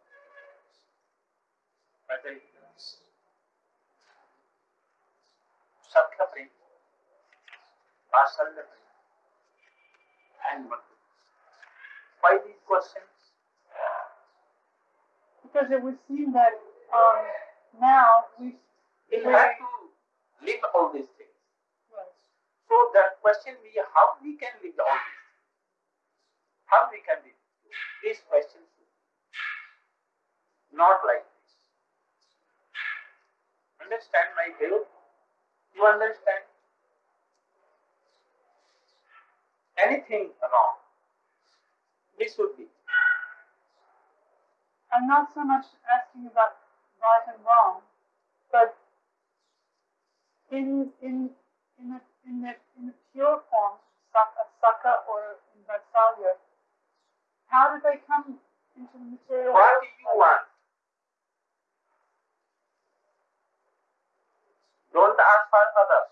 Whether it is Sakhya and. Why these questions? Because it would seem that um, now we We have to live all these things. So the question we how we can live all these things. How we can live. These questions not like this. Understand my view? You understand? Anything wrong, this would be. I'm not so much asking about right and wrong, but in in in the in the in the pure form, saka, saka or in Vatsalya, how did they come into the material What do you want? Don't ask for others.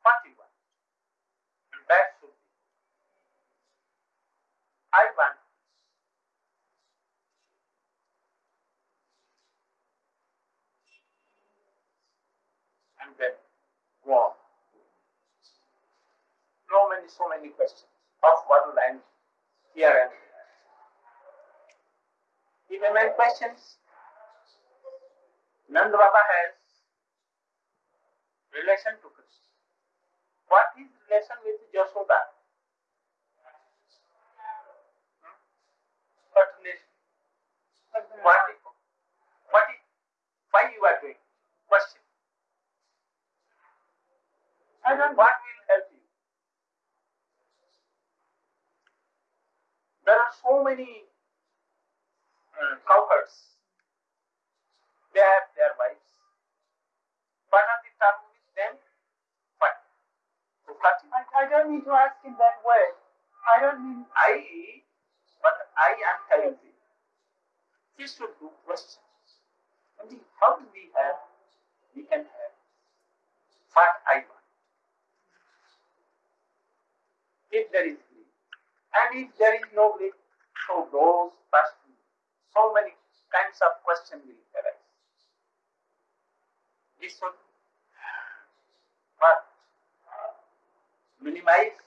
What do you want? And that should be. I want this. And then So many, so many questions of one land here and there. If a man questions, Nanda Baba has relation to Krishna. What is relation with Yashoda? Hmm? What relation? What is, what is, why you are doing? Question. I don't. What will help you? There are so many uh, cowherds. They have their wives. What are the terms with them? What? Sukati. I, I don't need to ask in that way. I don't mean. I, but i am we should do questions. And the- how do we have, we can have what I want. If there is greed. And if there is no greed, so those first, so many kinds of questions will arise. We should? Uh, minimize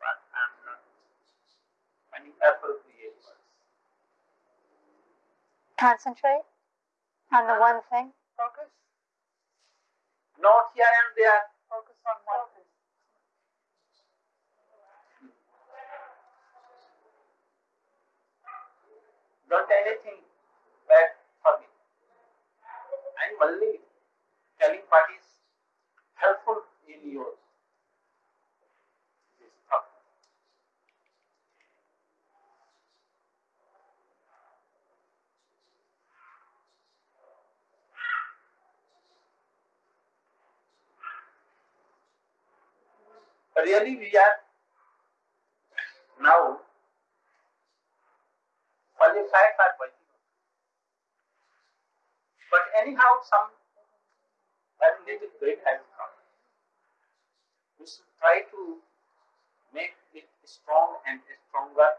what I'm not finding appropriate words. Concentrate on the one thing. Focus, Not here and there. Don't anything bad for me. I'm only telling what is helpful in your this thought. Really, we are now qualified for Vaidika. But anyhow, some little great has come. We should try to make it strong and stronger.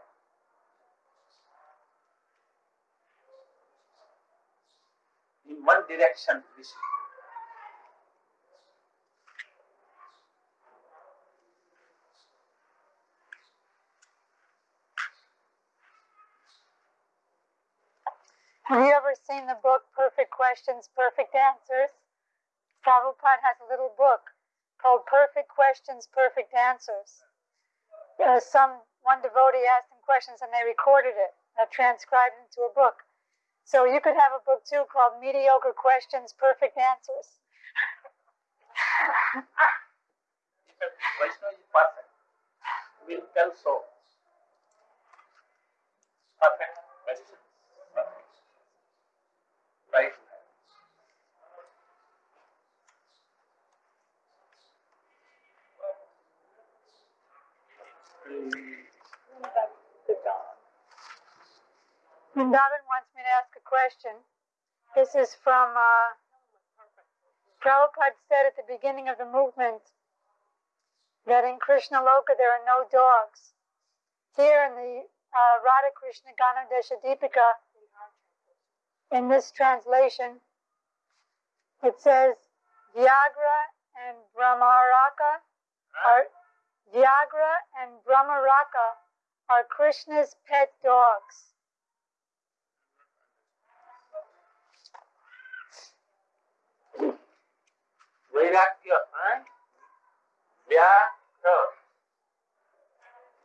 In one direction, we should. Have you ever seen the book Perfect Questions, Perfect Answers? Prabhupada has a little book called Perfect Questions, Perfect Answers. Uh, some one devotee asked him questions and they recorded it, uh, transcribed into a book. So you could have a book too called Mediocre Questions, Perfect Answers. Vaishnava is perfect, will tell so. Perfect. To. Vrindavan wants me to ask a question. This is from uh, Prabhupada said at the beginning of the movement that in Krishna Loka there are no dogs. Here in the uh, Radha Krishna Ganadesha Deepika, in this translation, it says Vyagra and Bhramaraka are Vyagra and Bhramaraka are Krishna's pet dogs. Vairagya, huh? Vyakra.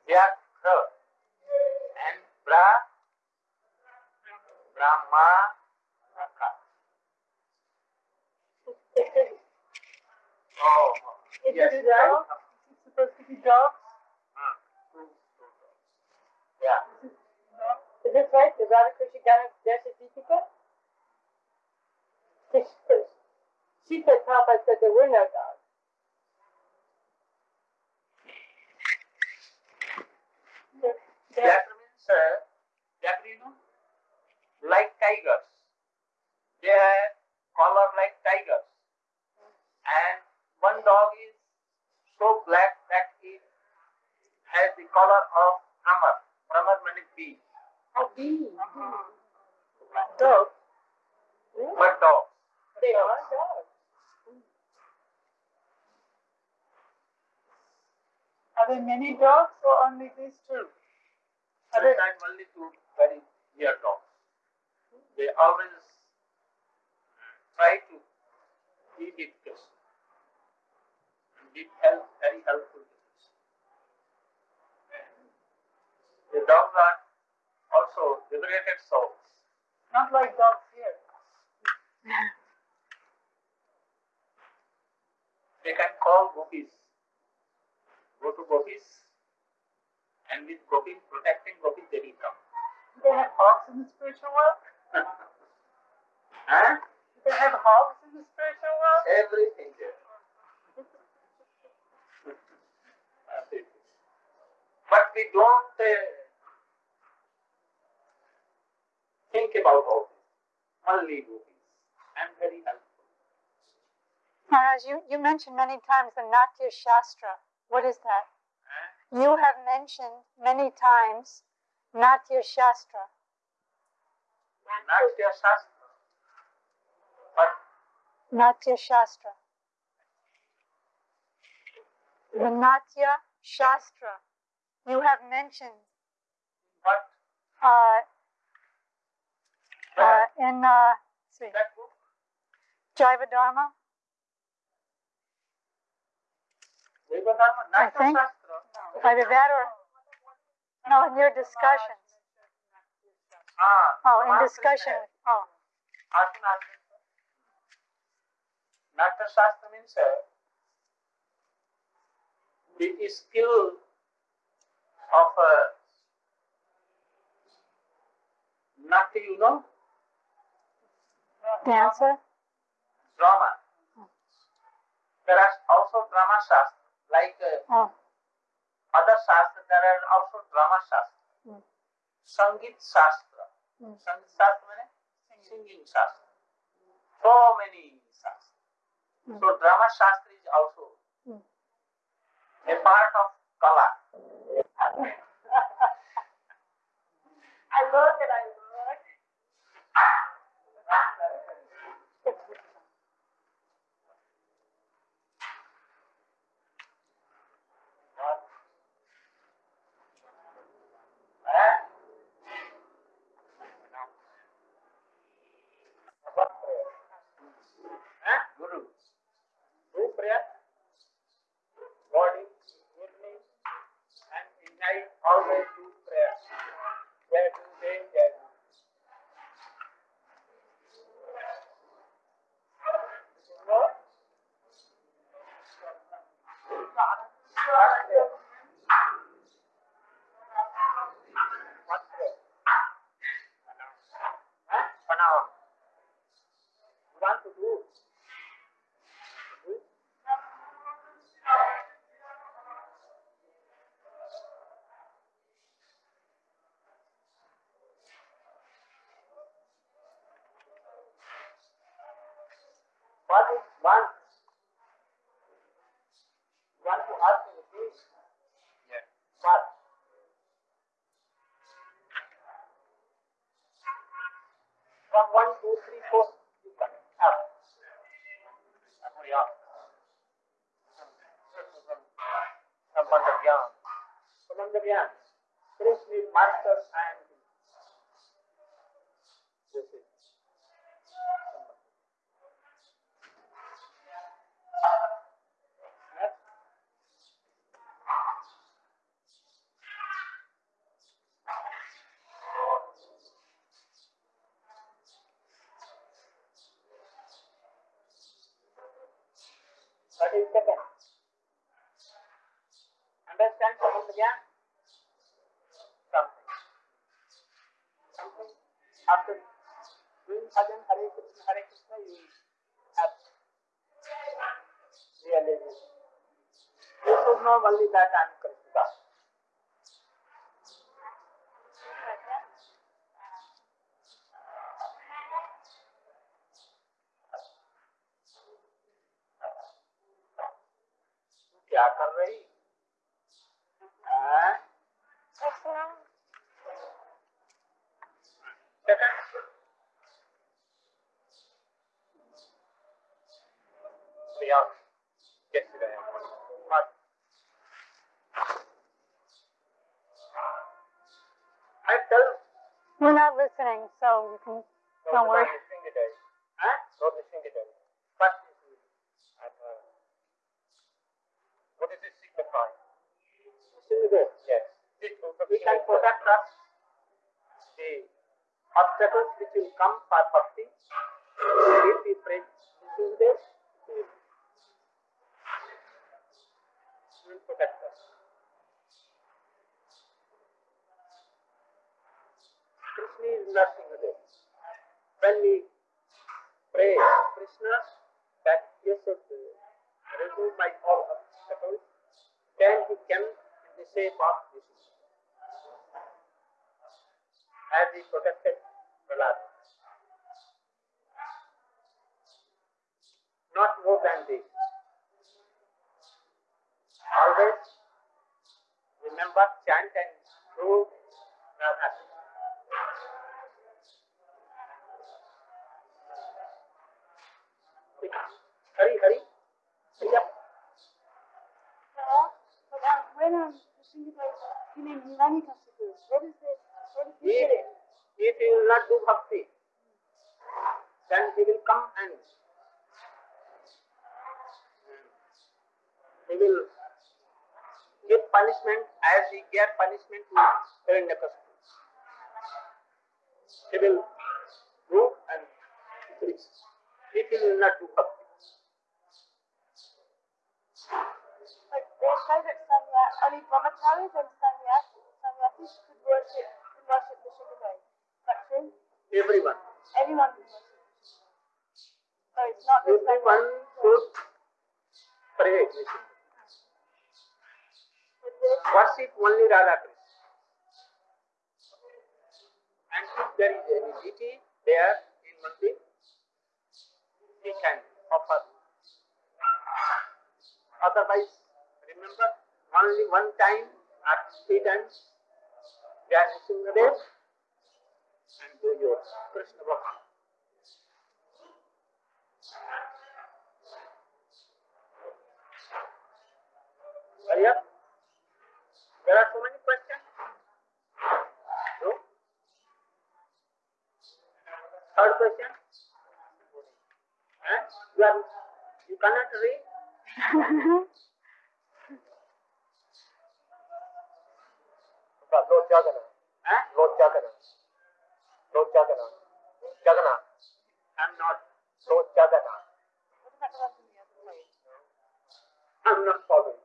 Vyakra. And Bra. Brahma. Raka. <laughs> Oh. Is yes. it right? Is it supposed to be dogs? Hmm. Yeah. No. Is this right? The Radhakrishna Gana Desha Deepika? She said Prabhupada said there were no dogs. Vyakra means, Vyakra, you know, like tigers. They have color like tigers. And one dog is so black that it has the color of Brahma. Brahma means bee. Oh, bees. Dogs. But dog. They are dogs. Are there many dogs or only these two? Are there, Sometimes only two very dear dogs. They always try to be with Krishna. And be help, very helpful to Krishna. The dogs are also liberated souls. not like dogs here. <laughs> They can call gopis. Go to gopis and with gopis, protecting gopis, they will come. They have hogs in the spiritual world? Huh? They have hogs in the spiritual world? Everything <laughs> there. but we don't uh, think about all this. Only do this. I'm very helpful. Maharaj, you, you mentioned many times the Natya Shastra. What is that? You have mentioned many times Natya Shastra. Natya Shastra. But Natya Shastra. The Natya Shastra. You have mentioned what? uh, uh, in uh, see, That book? Jaiva Dharma. I Natya think- Shastra. Either that or no, in your discussions. Oh, in discussion. Oh. Natya Shastra means the skill of uh, Natya, you know, dancer. drama. There are also drama shastra, like uh, Oh, other shastra, there are also drama shastra. Mm. Sangit shastra. Mm. Shastra means singing shastra. So many shastra. So drama shastra is also Mm. a part of kala. <laughs> I and I look. Eh? Eh? Guru. Do prayer. Morning, evening, and in night always do prayer. Jai Guru Dev, Jai Guru. No? What prayer? Huh? Pranam. You want to do? Do it? What is want? Want to ask me please? Yes. What? From one, two, three, four, you can have. Hurry up. Sambandha Gyan. Gyan. Krishna is master and this is Sambandha. Next. Thirty seconds. Understand Sambandha Gyan? Something. Something. After doing bhajan Hare Krishna, Hare Krishna, you have realization. You should know only listening, you can. Don't worry. Huh? Not listening to them. What is it? Uh, what does this signify? Signify. Yes. We can protect us the obstacles which will come for bhakti. If we pray this is this, will will protect us. Krishna is nothing other. When we pray Krishna that he uh, should remove my all obstacles, then he can in the shape of this. As he protected Prahlad. Not more than this. Always remember, chant and do Radha. Hurry, hurry. Hurry up. But um, when um, the singer goes, you mean Nani Kasipur, what is it? What is If, if he will not do bhakti, then he will come and he will give punishment as he gave punishment to Hiranyakasipu. He will do and preach. He will not do bhakti. Like, they say that Sanya, only brahmacharis and sannyasis, sannyasis could worship, could worship the Shivadev. That true? Everyone. Anyone can worship. So it's not like Everyone should pray. Worship only Radha Krishna. And if there is any deity there in Mandir, he can offer. Otherwise, remember, only one time at three times, Jai Singhadev and do your Krishna Bhakti. Hurry up. There are so many questions. No? Third question. Eh? You are you cannot read. Lord Jagannath. Eh? Lord Jagannath. Lord Jagannath. Jagannath. I'm not Lord Jagannath. What about the rest of the other way? I'm not following.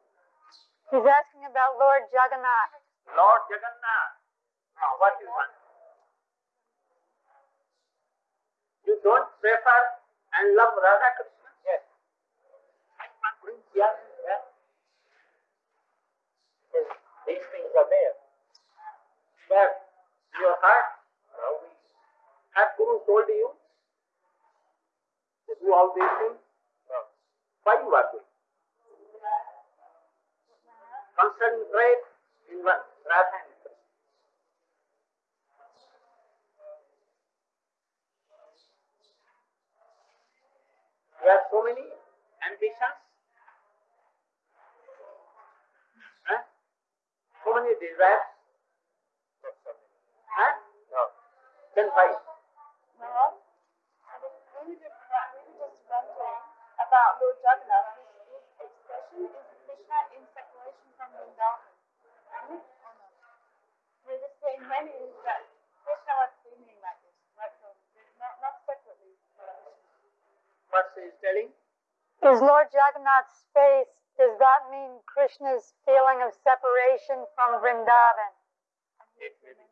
He's asking about Lord Jagannath. Lord Jagannath. Now, what you want? You don't prefer and love Radha Krishna? Yes. I want to bring here and there. Yes, These things are there. But your heart, have Guru told you to do all these things? No. Why you are doing? Concentrate in one Radha and Krishna. You have so many ambitions, huh? so many desires. Huh? No. Then why? No. I think we were just, we were just wondering about Lord Jagannath. His, his expression is Krishna in separation from Vrindavan. Isn't it? Or not? We're just saying when is that Krishna was feeling like this, right? So not, not separately. What she is telling? Is Lord Jagannath's face, does that mean Krishna's feeling of separation from Vrindavan? It may be.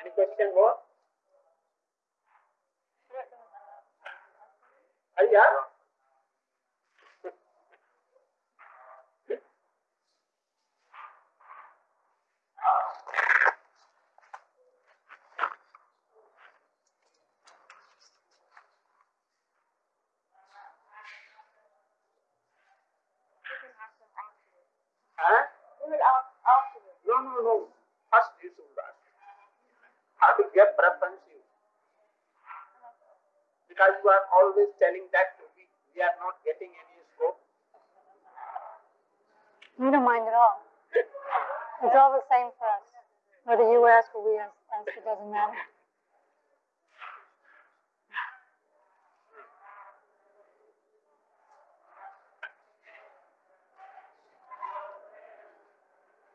Any question more? Hurry up. Huh? We will ask afterwards. No, no, no. First you should ask. I will give preference you. Because you are always telling that we, we are not getting any scope. You don't mind at all. It's all the same for us. Whether you ask or we ask it doesn't matter.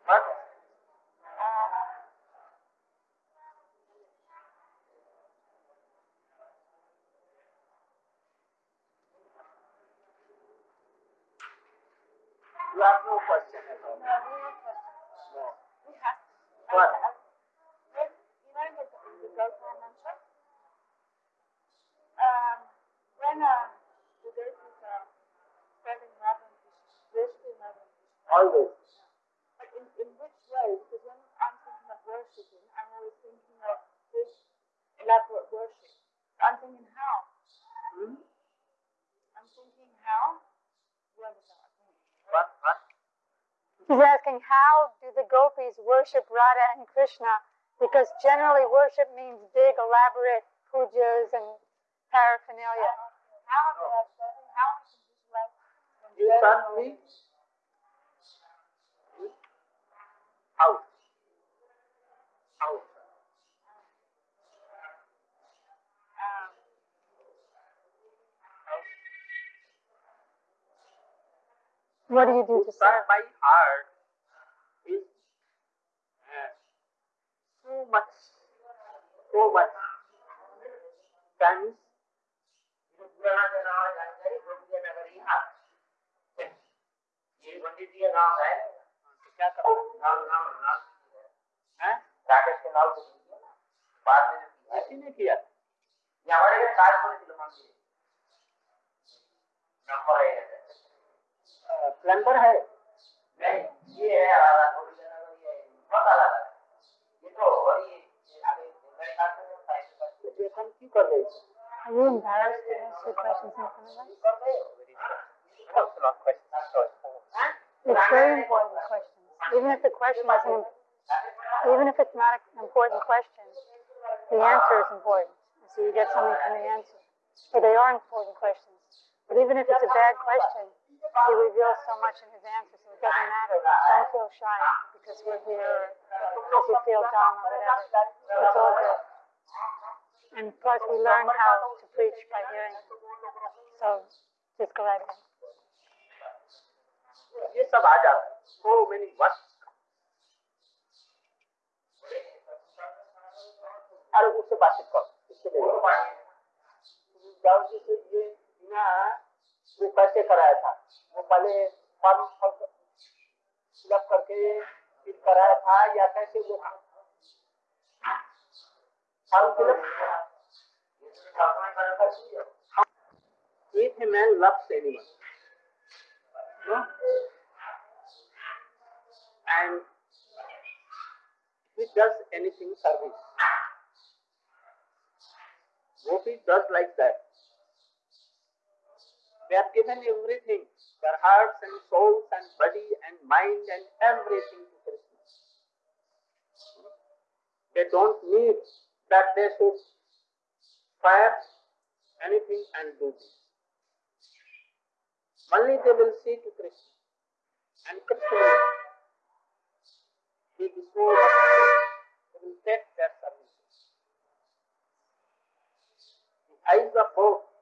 What? You have no question at all. No, we have questions. No. We have. What? Uh, when, you know the, the Gopal mantra? Um, when always. But in, in which way? Because when I'm thinking of worshipping, I'm always thinking of this elaborate worship. So I'm thinking how? Hmm? I'm thinking how? Where was I? What, what? He's asking how do the gopis worship Radha and Krishna? Because generally worship means big, elaborate pujas and paraphernalia. How What do you do to serve? my heart too much, so much times ये पंडित जी का नाम है? क्या करना नाम नाम नाम है राकेश के नाम से बाद में किसी ने किया हमारे के साथ बोले थे मान लीजिए नंबर है। प्लम्बर है नहीं ये है पता लगा room. There are two questions in front of. It's very important questions. Even if the question isn't, even if it's not an important question, the answer is important. So you get something from the answer. So they are important questions. But even if it's a bad question, he reveals so much in his answer, so it doesn't matter. Don't feel shy because we're here, or because you feel dumb or whatever. It's all good. And plus, we learn how to preach by hearing. So just go right ahead. ये सब आ जाता है so many words अरे उससे बातचीत कर इससे ले लो जाओ जी से ये ना वो कैसे कराया था। वो पहले फॉर्म करके कराया था या कैसे वो एनीथिंग सर्विस हाँ। हाँ। वो भी does like that They are given everything, their hearts and souls and body and mind and everything to Krishna. They don't need that they should fire anything and do this. Only they will see to Krishna. And Krishna will be so they will take their services. The eyes of both.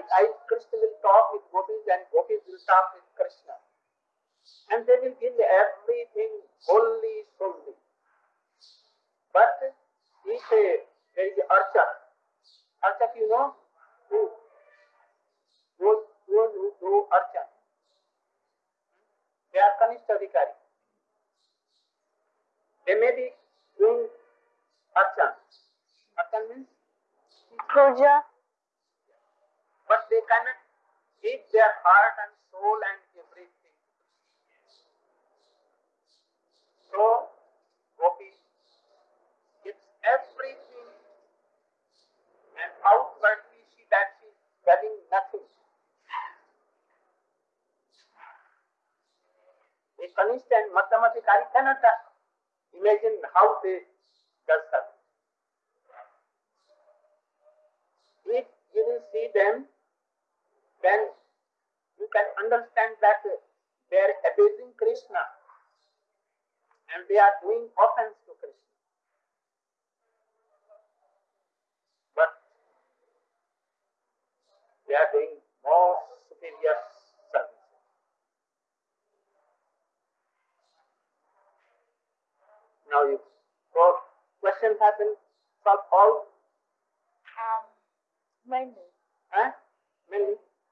I, I, Krishna will talk with gopis and gopis will talk with Krishna. And they will give everything wholly, solely. But if a, there is Archa, Archa you know, who, those, those who do Archa, they are Kanishta Adhikari. They may be doing Archan. Archan means, Puja, but they cannot give their heart and soul and everything. So, Gopi gives everything and outwardly she that she is getting nothing. A Kanishta and Madhyamadhikari cannot imagine how they does that. If you will see them, then you can understand that they are abusing Krishna and they are doing offense to Krishna. But they are doing more superior service. Now you so questions have been solved all um, mainly. huh? Mainly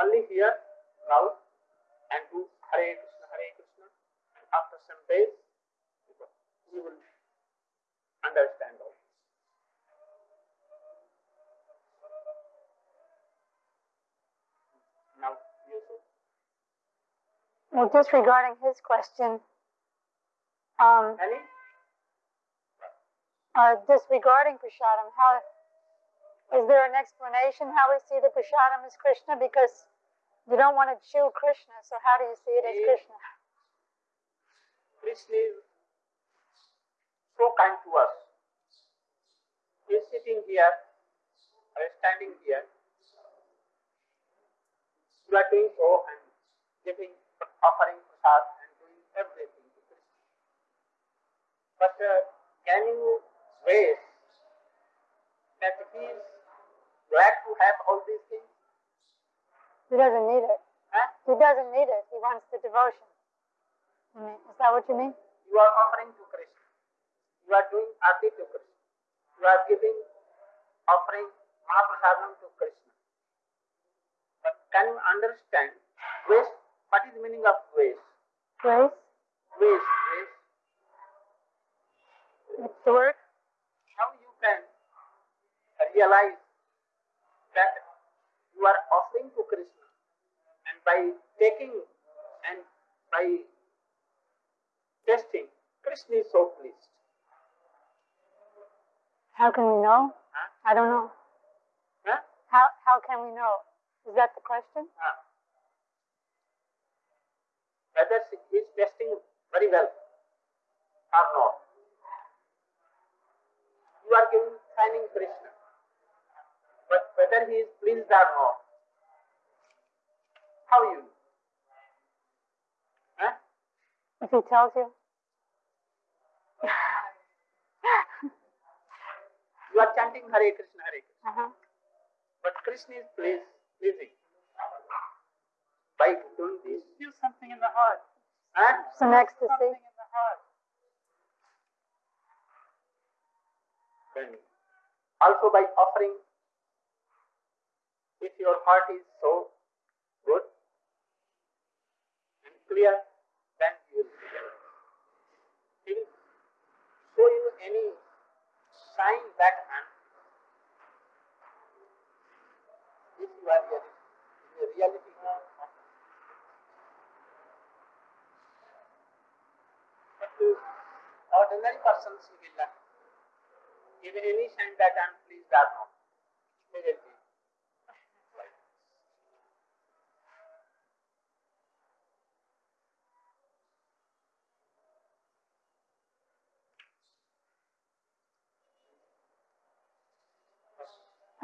Only here, now, and do Hare Krishna, Hare Krishna, and after some days, you will understand all. Now, you should Well, disregarding his question, um, uh, disregarding prasadam, how is there an explanation how we see the prasadam as Krishna? Because you don't want to chew Krishna, so how do you see it as He- Krishna? Krishna is so kind to us. He is sitting here or standing here. You are doing so and giving, offering prasad and doing everything to Krishna. But uh, can you wait that he is glad to have all these things? He doesn't need it. Huh? He doesn't need it. He wants the devotion. I mean, is that what you mean? You are offering to Krishna. You are doing arti to Krishna. You are giving, offering Mahaprasadam to Krishna. But can you understand waste? What is the meaning of waste? Grace? Waste, waste. It's the word? How you can realize that you are offering to Krishna and by taking and by tasting, Krishna is so pleased. How can we know? Huh? I don't know. Huh? How, how can we know? Is that the question? Ah. whether he is testing very well or not. You are giving signing Krishna, whether he is pleased or not, how are you? know? Huh? If he tells you? You are chanting Hare Krishna, Hare Krishna, uh-huh. but Krishna is pleased, pleasing by doing this. Feel something in the heart. Huh? Some Something ecstasy. in the heart. Then also by offering, if your heart is so good and clear, then you will he will show you any sign that uh, if you are in the reality but to ordinary persons he will give any sign that I am pleased or not.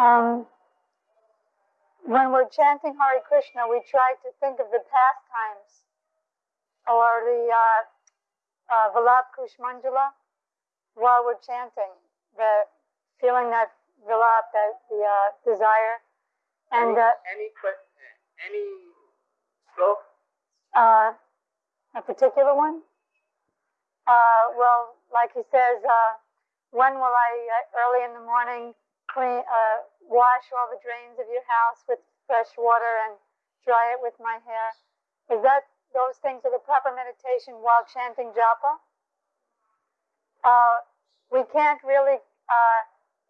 Um, when we're chanting Hare Krishna, we try to think of the pastimes or the uh, uh, Vilap Kusumanjali while we're chanting, the feeling that Vilap, that the uh, desire, and any, uh, any any sloka uh, a particular one. Uh, well, like he says, uh, when will I, uh, early in the morning, clean, uh, wash all the drains of your house with fresh water and dry it with my hair? Is that those things are the proper meditation while chanting japa? Uh, we can't really uh,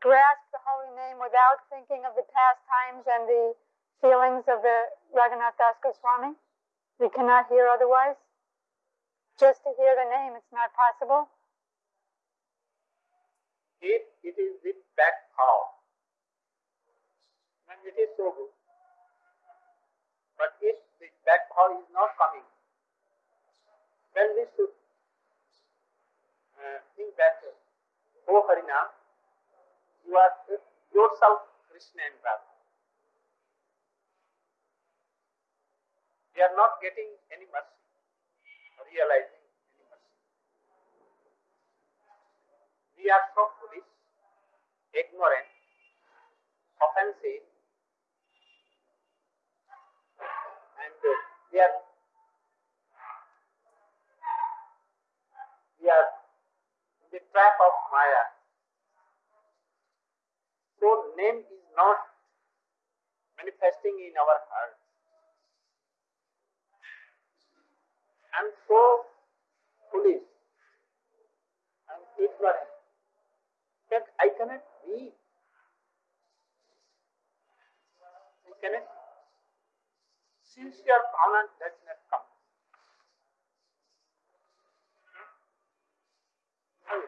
grasp the holy name without thinking of the pastimes and the feelings of the Raghunath Das Goswami. We cannot hear otherwise. Just to hear the name, it's not possible. If it is that how, then it is so good. But if the background is not coming, then we should uh, think that, oh Harinam, you are yourself Krishna and Radha. We are not getting any mercy, realizing any mercy. We are so foolish, ignorant, offensive, and uh, we are we are in the trap of Maya. So name is not manifesting in our heart. I'm so foolish. I'm ignorant that I cannot be. I cannot be. Sincere honor does not come. Hmm?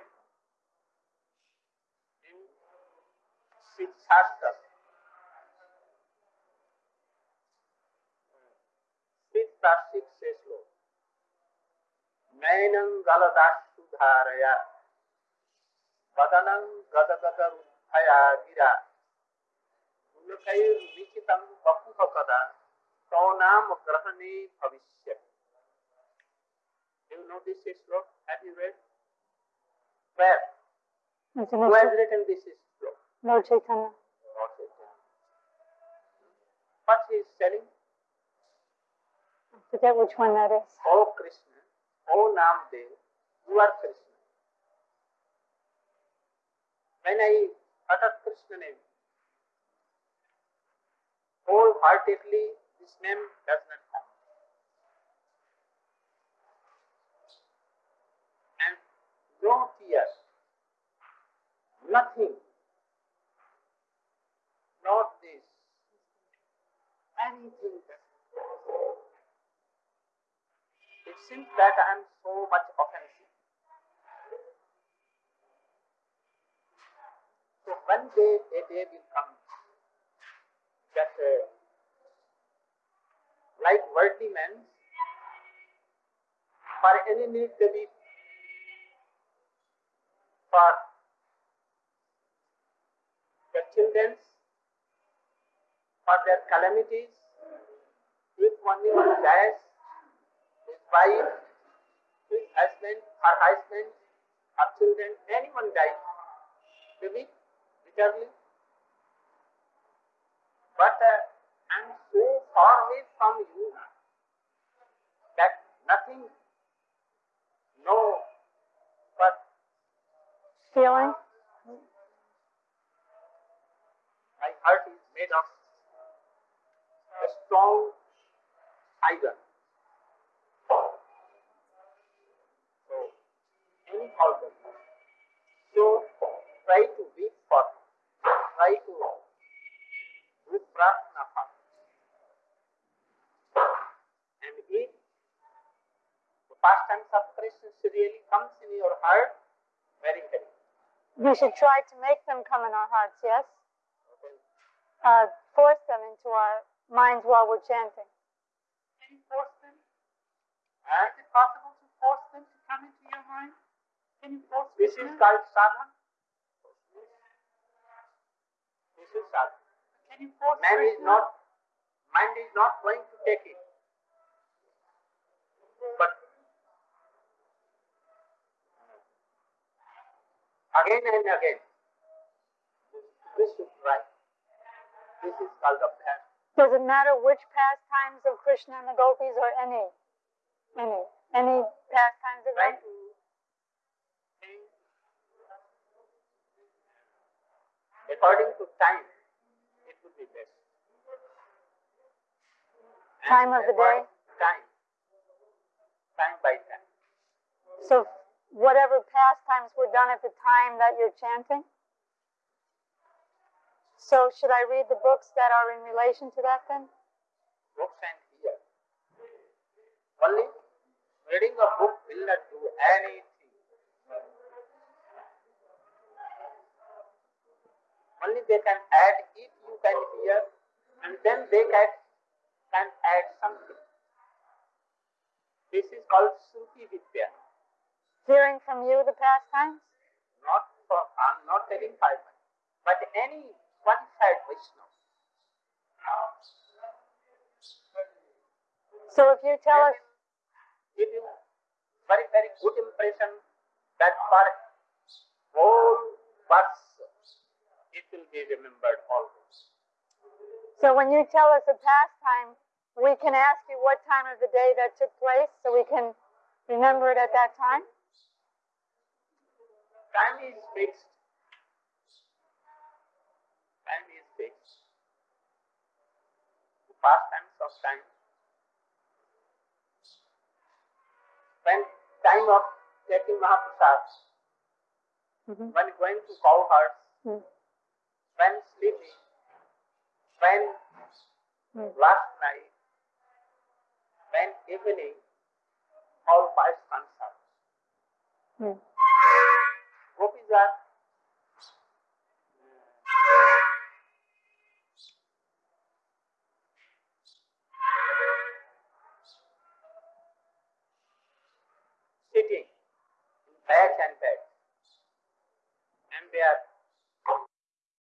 In Sikh Shastra, hmm. Sikh Shastra says, Nainam Galadas ప్రదనం ప్రదగదరుధయాగిర గుణకైర్లిఖితం బహువ కదా సౌనాం గ్రహణే You know this sloka? Have you read? Where? Who has written this sloka? Lord Chaitanya. Lord Chaitanya. What he is telling? I forget which one that is. Oh Krishna, oh Namdev, you are Krishna. When I utter Krishna name, wholeheartedly, this name does not come. And no fear, nothing, not this, anything it seems that I am so much offensive. So one day a day will come that uh, like worldly men, for any need they be for their children, for their calamities, if only one dies, his wife, his husband, her husband, her children, anyone dies, they weep bitterly. But uh, I'm so far away from you that nothing, no, but Feeling? my heart is made of a strong iron. So, any problem. So, try to weep for, try to do prarthana. And if the pastimes of Krishna really comes in your heart, very happy. We should try to make them come in our hearts, yes? Okay. Uh, force them into our minds while we're chanting. Can you force them? And Is it possible to force them to come into your mind? Can you force this is called. This is sadhana. You Man is not, mind is not going to take it. But again and again, this should try. This is called abhyas. Does it matter which pastimes of Krishna and the gopis or any? Any? Any pastimes of Try them? to think according to time. It would be best. And Time of the day? Time. Time by time. So whatever pastimes were done at the time that you're chanting? So should I read the books that are in relation to that then? books and here. Only reading a book will not do anything. Only they can add if you can hear, and then they can, can add something. This is called Shruti Vidya. Hearing from you the pastimes? Not for, I'm not telling five minutes, but any one side Vaishnava. So if you tell us, give you very, very good impression that for whole verse will be remembered always. so when you tell us a pastime, we can ask you what time of the day that took place so we can remember it at that time? Time is fixed. Time is fixed. The pastimes of time. When time of taking Mahaprasad, Mhm. when going to cowherds, Mm when sleeping, when last night, when evening, all five friends are. Gopis are sitting in beds and bed, and they are